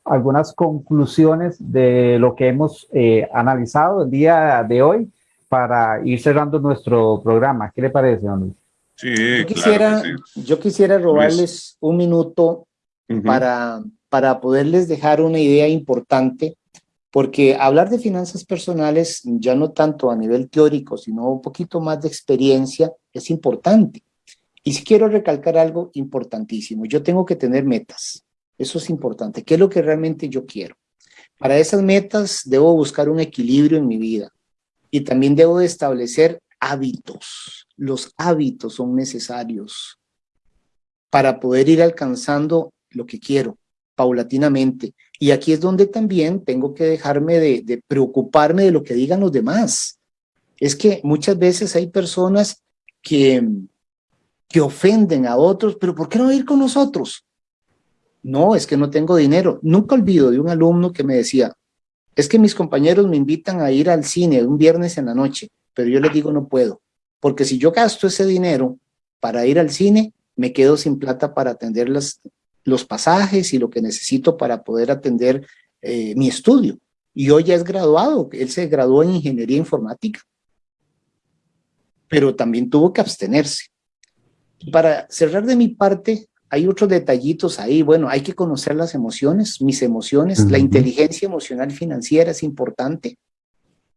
S2: algunas conclusiones de lo que hemos eh, analizado el día de hoy para ir cerrando nuestro programa. ¿Qué le parece, don
S4: Sí, yo quisiera, yo quisiera robarles un minuto para, para poderles dejar una idea importante, porque hablar de finanzas personales, ya no tanto a nivel teórico, sino un poquito más de experiencia, es importante. Y si quiero recalcar algo importantísimo, yo tengo que tener metas. Eso es importante. ¿Qué es lo que realmente yo quiero? Para esas metas debo buscar un equilibrio en mi vida. Y también debo de establecer hábitos. Los hábitos son necesarios para poder ir alcanzando lo que quiero paulatinamente. Y aquí es donde también tengo que dejarme de, preocuparme de lo que digan los demás. Es que muchas veces hay personas que, que ofenden a otros, pero ¿por qué no ir con nosotros? No, es que no tengo dinero. Nunca olvido de un alumno que me decía, es que mis compañeros me invitan a ir al cine un viernes en la noche, pero yo les digo no puedo, porque si yo gasto ese dinero para ir al cine, me quedo sin plata para atender los pasajes y lo que necesito para poder atender eh, mi estudio. Y hoy ya es graduado, él se graduó en ingeniería informática, pero también tuvo que abstenerse. Para cerrar de mi parte, hay otros detallitos ahí. Bueno, hay que conocer las emociones, mis emociones. La inteligencia emocional financiera es importante.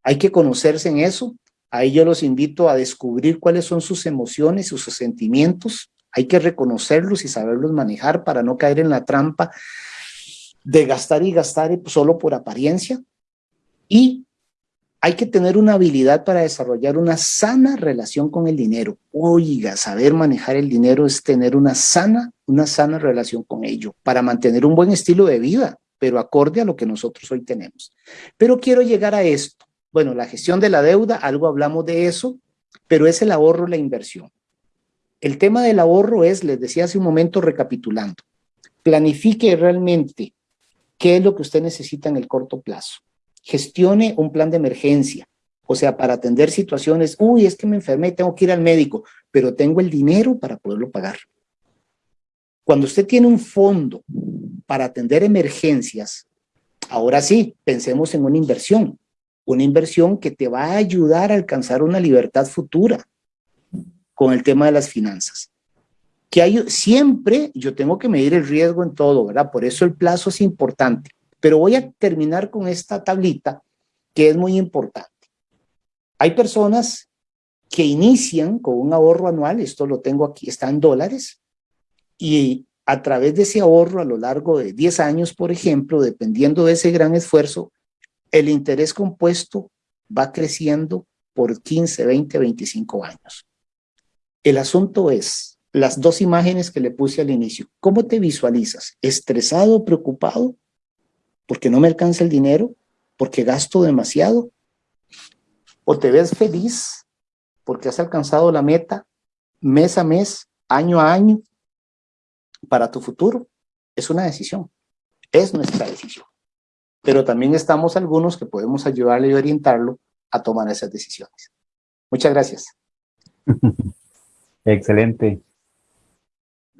S4: Hay que conocerse en eso. Ahí yo los invito a descubrir cuáles son sus emociones, sus sentimientos. Hay que reconocerlos y saberlos manejar para no caer en la trampa de gastar y gastar solo por apariencia. Y hay que tener una habilidad para desarrollar una sana relación con el dinero. Oiga, saber manejar el dinero es tener una sana, una sana relación con ello para mantener un buen estilo de vida, pero acorde a lo que nosotros hoy tenemos. Pero quiero llegar a esto. Bueno, la gestión de la deuda, algo hablamos de eso, pero es el ahorro, la inversión. El tema del ahorro es, les decía hace un momento recapitulando, planifique realmente qué es lo que usted necesita en el corto plazo gestione un plan de emergencia, o sea, para atender situaciones, uy, es que me enfermé y tengo que ir al médico, pero tengo el dinero para poderlo pagar. Cuando usted tiene un fondo para atender emergencias, ahora sí, pensemos en una inversión, una inversión que te va a ayudar a alcanzar una libertad futura con el tema de las finanzas. Que hay, siempre yo tengo que medir el riesgo en todo, ¿verdad? Por eso el plazo es importante. Pero voy a terminar con esta tablita que es muy importante. Hay personas que inician con un ahorro anual, esto lo tengo aquí, está en dólares, y a través de ese ahorro a lo largo de 10 años, por ejemplo, dependiendo de ese gran esfuerzo, el interés compuesto va creciendo por 15, 20, 25 años. El asunto es las dos imágenes que le puse al inicio. ¿Cómo te visualizas? ¿Estresado, preocupado porque no me alcanza el dinero, porque gasto demasiado, o te ves feliz porque has alcanzado la meta mes a mes, año a año, para tu futuro. Es una decisión, es nuestra decisión. Pero también estamos algunos que podemos ayudarle y orientarlo a tomar esas decisiones. Muchas gracias.
S2: Excelente.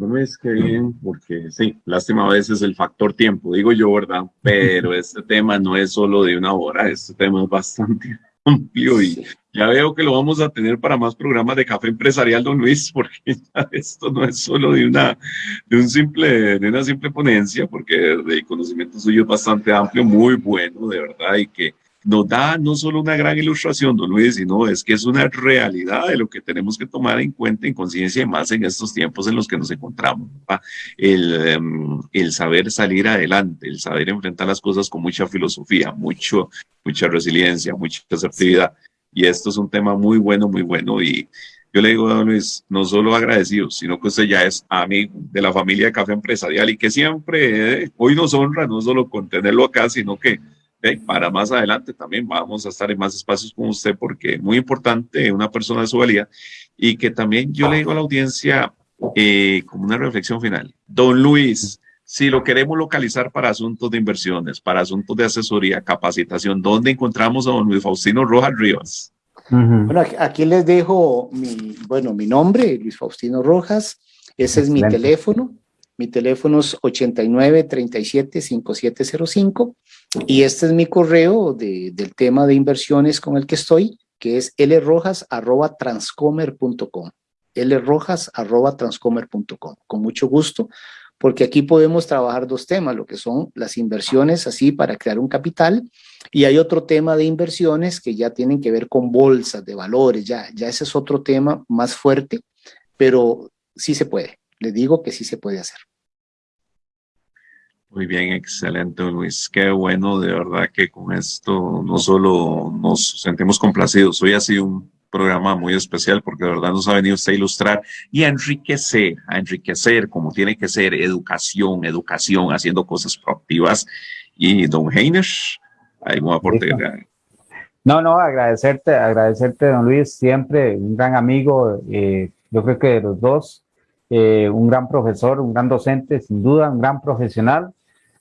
S3: No es que bien, porque sí, lástima a veces el factor tiempo, digo yo, ¿verdad? Pero este tema no es solo de una hora, este tema es bastante amplio y ya veo que lo vamos a tener para más programas de café empresarial, don Luis, porque esto no es solo de una, de un simple, de una simple ponencia, porque el conocimiento suyo es bastante amplio, muy bueno, de verdad, y que nos da no solo una gran ilustración, don Luis, sino es que es una realidad de lo que tenemos que tomar en cuenta en conciencia y más en estos tiempos en los que nos encontramos. El, em, el, saber salir adelante, el saber enfrentar las cosas con mucha filosofía, mucho, mucha resiliencia, mucha asertividad. Y esto es un tema muy bueno, muy bueno. Y yo le digo don Luis, no solo agradecido, sino que usted ya es amigo de la familia de Café Empresarial y que siempre, eh, hoy nos honra no solo con tenerlo acá, sino que para más adelante también vamos a estar en más espacios con usted porque es muy importante una persona de su valía y que también yo le digo a la audiencia eh, como una reflexión final. Don Luis, si lo queremos localizar para asuntos de inversiones, para asuntos de asesoría, capacitación, ¿dónde encontramos a don Luis Faustino Rojas Rivas?
S4: Bueno, aquí les dejo mi, bueno, mi nombre, Luis Faustino Rojas, ese es mi teléfono, mi teléfono es 89 37 5705 y este es mi correo de, del tema de inversiones con el que estoy, que es lrojas.transcomer.com lrojas.transcomer.com Con mucho gusto, porque aquí podemos trabajar dos temas, lo que son las inversiones así para crear un capital y hay otro tema de inversiones que ya tienen que ver con bolsas de valores, ya, ya ese es otro tema más fuerte, pero sí se puede, le digo que sí se puede hacer.
S3: Muy bien, excelente Luis. Qué bueno, de verdad que con esto no solo nos sentimos complacidos, hoy ha sido un programa muy especial porque de verdad nos ha venido usted a ilustrar y a enriquecer, a enriquecer como tiene que ser educación, educación, haciendo cosas proactivas. Y don Heiner, ¿algún aporte?
S2: No, no, agradecerte, agradecerte, don Luis, siempre un gran amigo, eh, yo creo que de los dos, eh, un gran profesor, un gran docente, sin duda, un gran profesional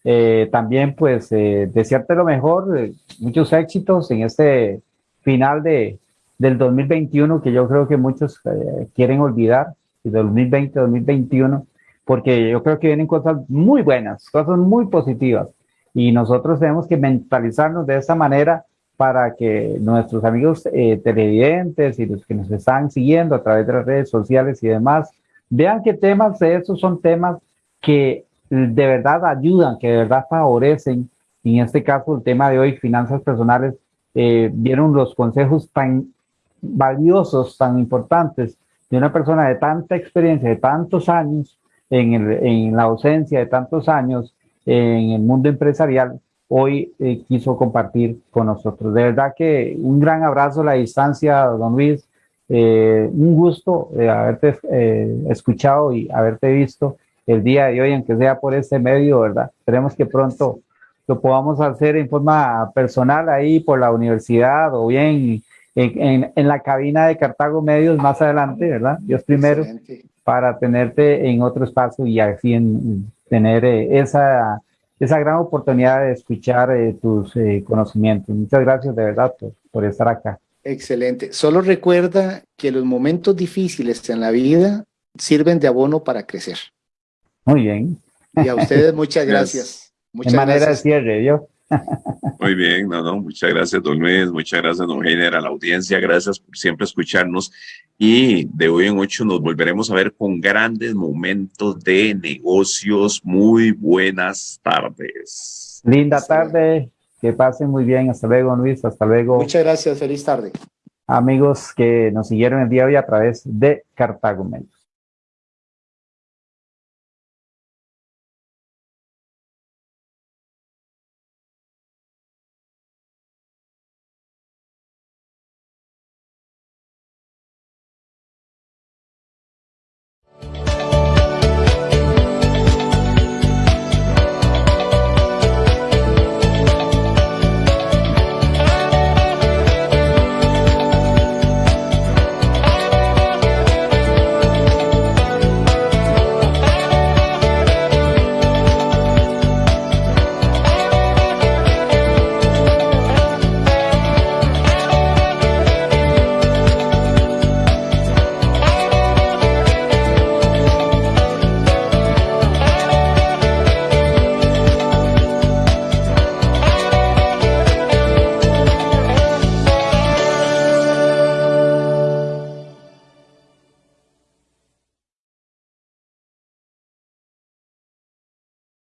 S2: eh, también pues eh, desearte lo mejor, eh, muchos éxitos en este final de, del 2021 que yo creo que muchos eh, quieren olvidar, de 2020-2021, porque yo creo que vienen cosas muy buenas, cosas muy positivas. Y nosotros tenemos que mentalizarnos de esa manera para que nuestros amigos televidentes y los que nos están siguiendo a través de las redes sociales y demás, vean que temas de esos son temas que de verdad ayudan, que de verdad favorecen, en este caso el tema de hoy, finanzas personales, eh, vieron los consejos tan valiosos, tan importantes de una persona de tanta experiencia, de tantos años, en, en la ausencia de tantos años en el mundo empresarial, hoy eh, quiso compartir con nosotros. De verdad que un gran abrazo a la distancia, don Luis. Eh, un gusto haberte escuchado y haberte visto el día de hoy, aunque sea por este medio, ¿verdad? Esperemos que pronto lo podamos hacer en forma personal ahí por la universidad o bien en, en, la cabina de Cartago Medios más adelante, ¿verdad? Dios primero, para tenerte en otro espacio y así en, tener eh, esa, esa gran oportunidad de escuchar eh, tus eh, conocimientos. Muchas gracias de verdad por, por estar acá.
S4: Excelente. Solo recuerda que los momentos difíciles en la vida sirven de abono para crecer.
S2: Muy bien.
S4: Y a ustedes muchas gracias. Muchas
S2: manera de cierre, yo.
S3: Muy bien, no, no, muchas gracias, don Luis, muchas gracias, don Heiner, a la audiencia, gracias por siempre escucharnos y de hoy en ocho nos volveremos a ver con grandes momentos de negocios. Muy buenas tardes.
S2: Linda tarde, que pasen muy bien, hasta luego, Luis, hasta luego.
S4: Muchas gracias, feliz tarde.
S2: Amigos que nos siguieron el día de hoy a través de Cartago Medios.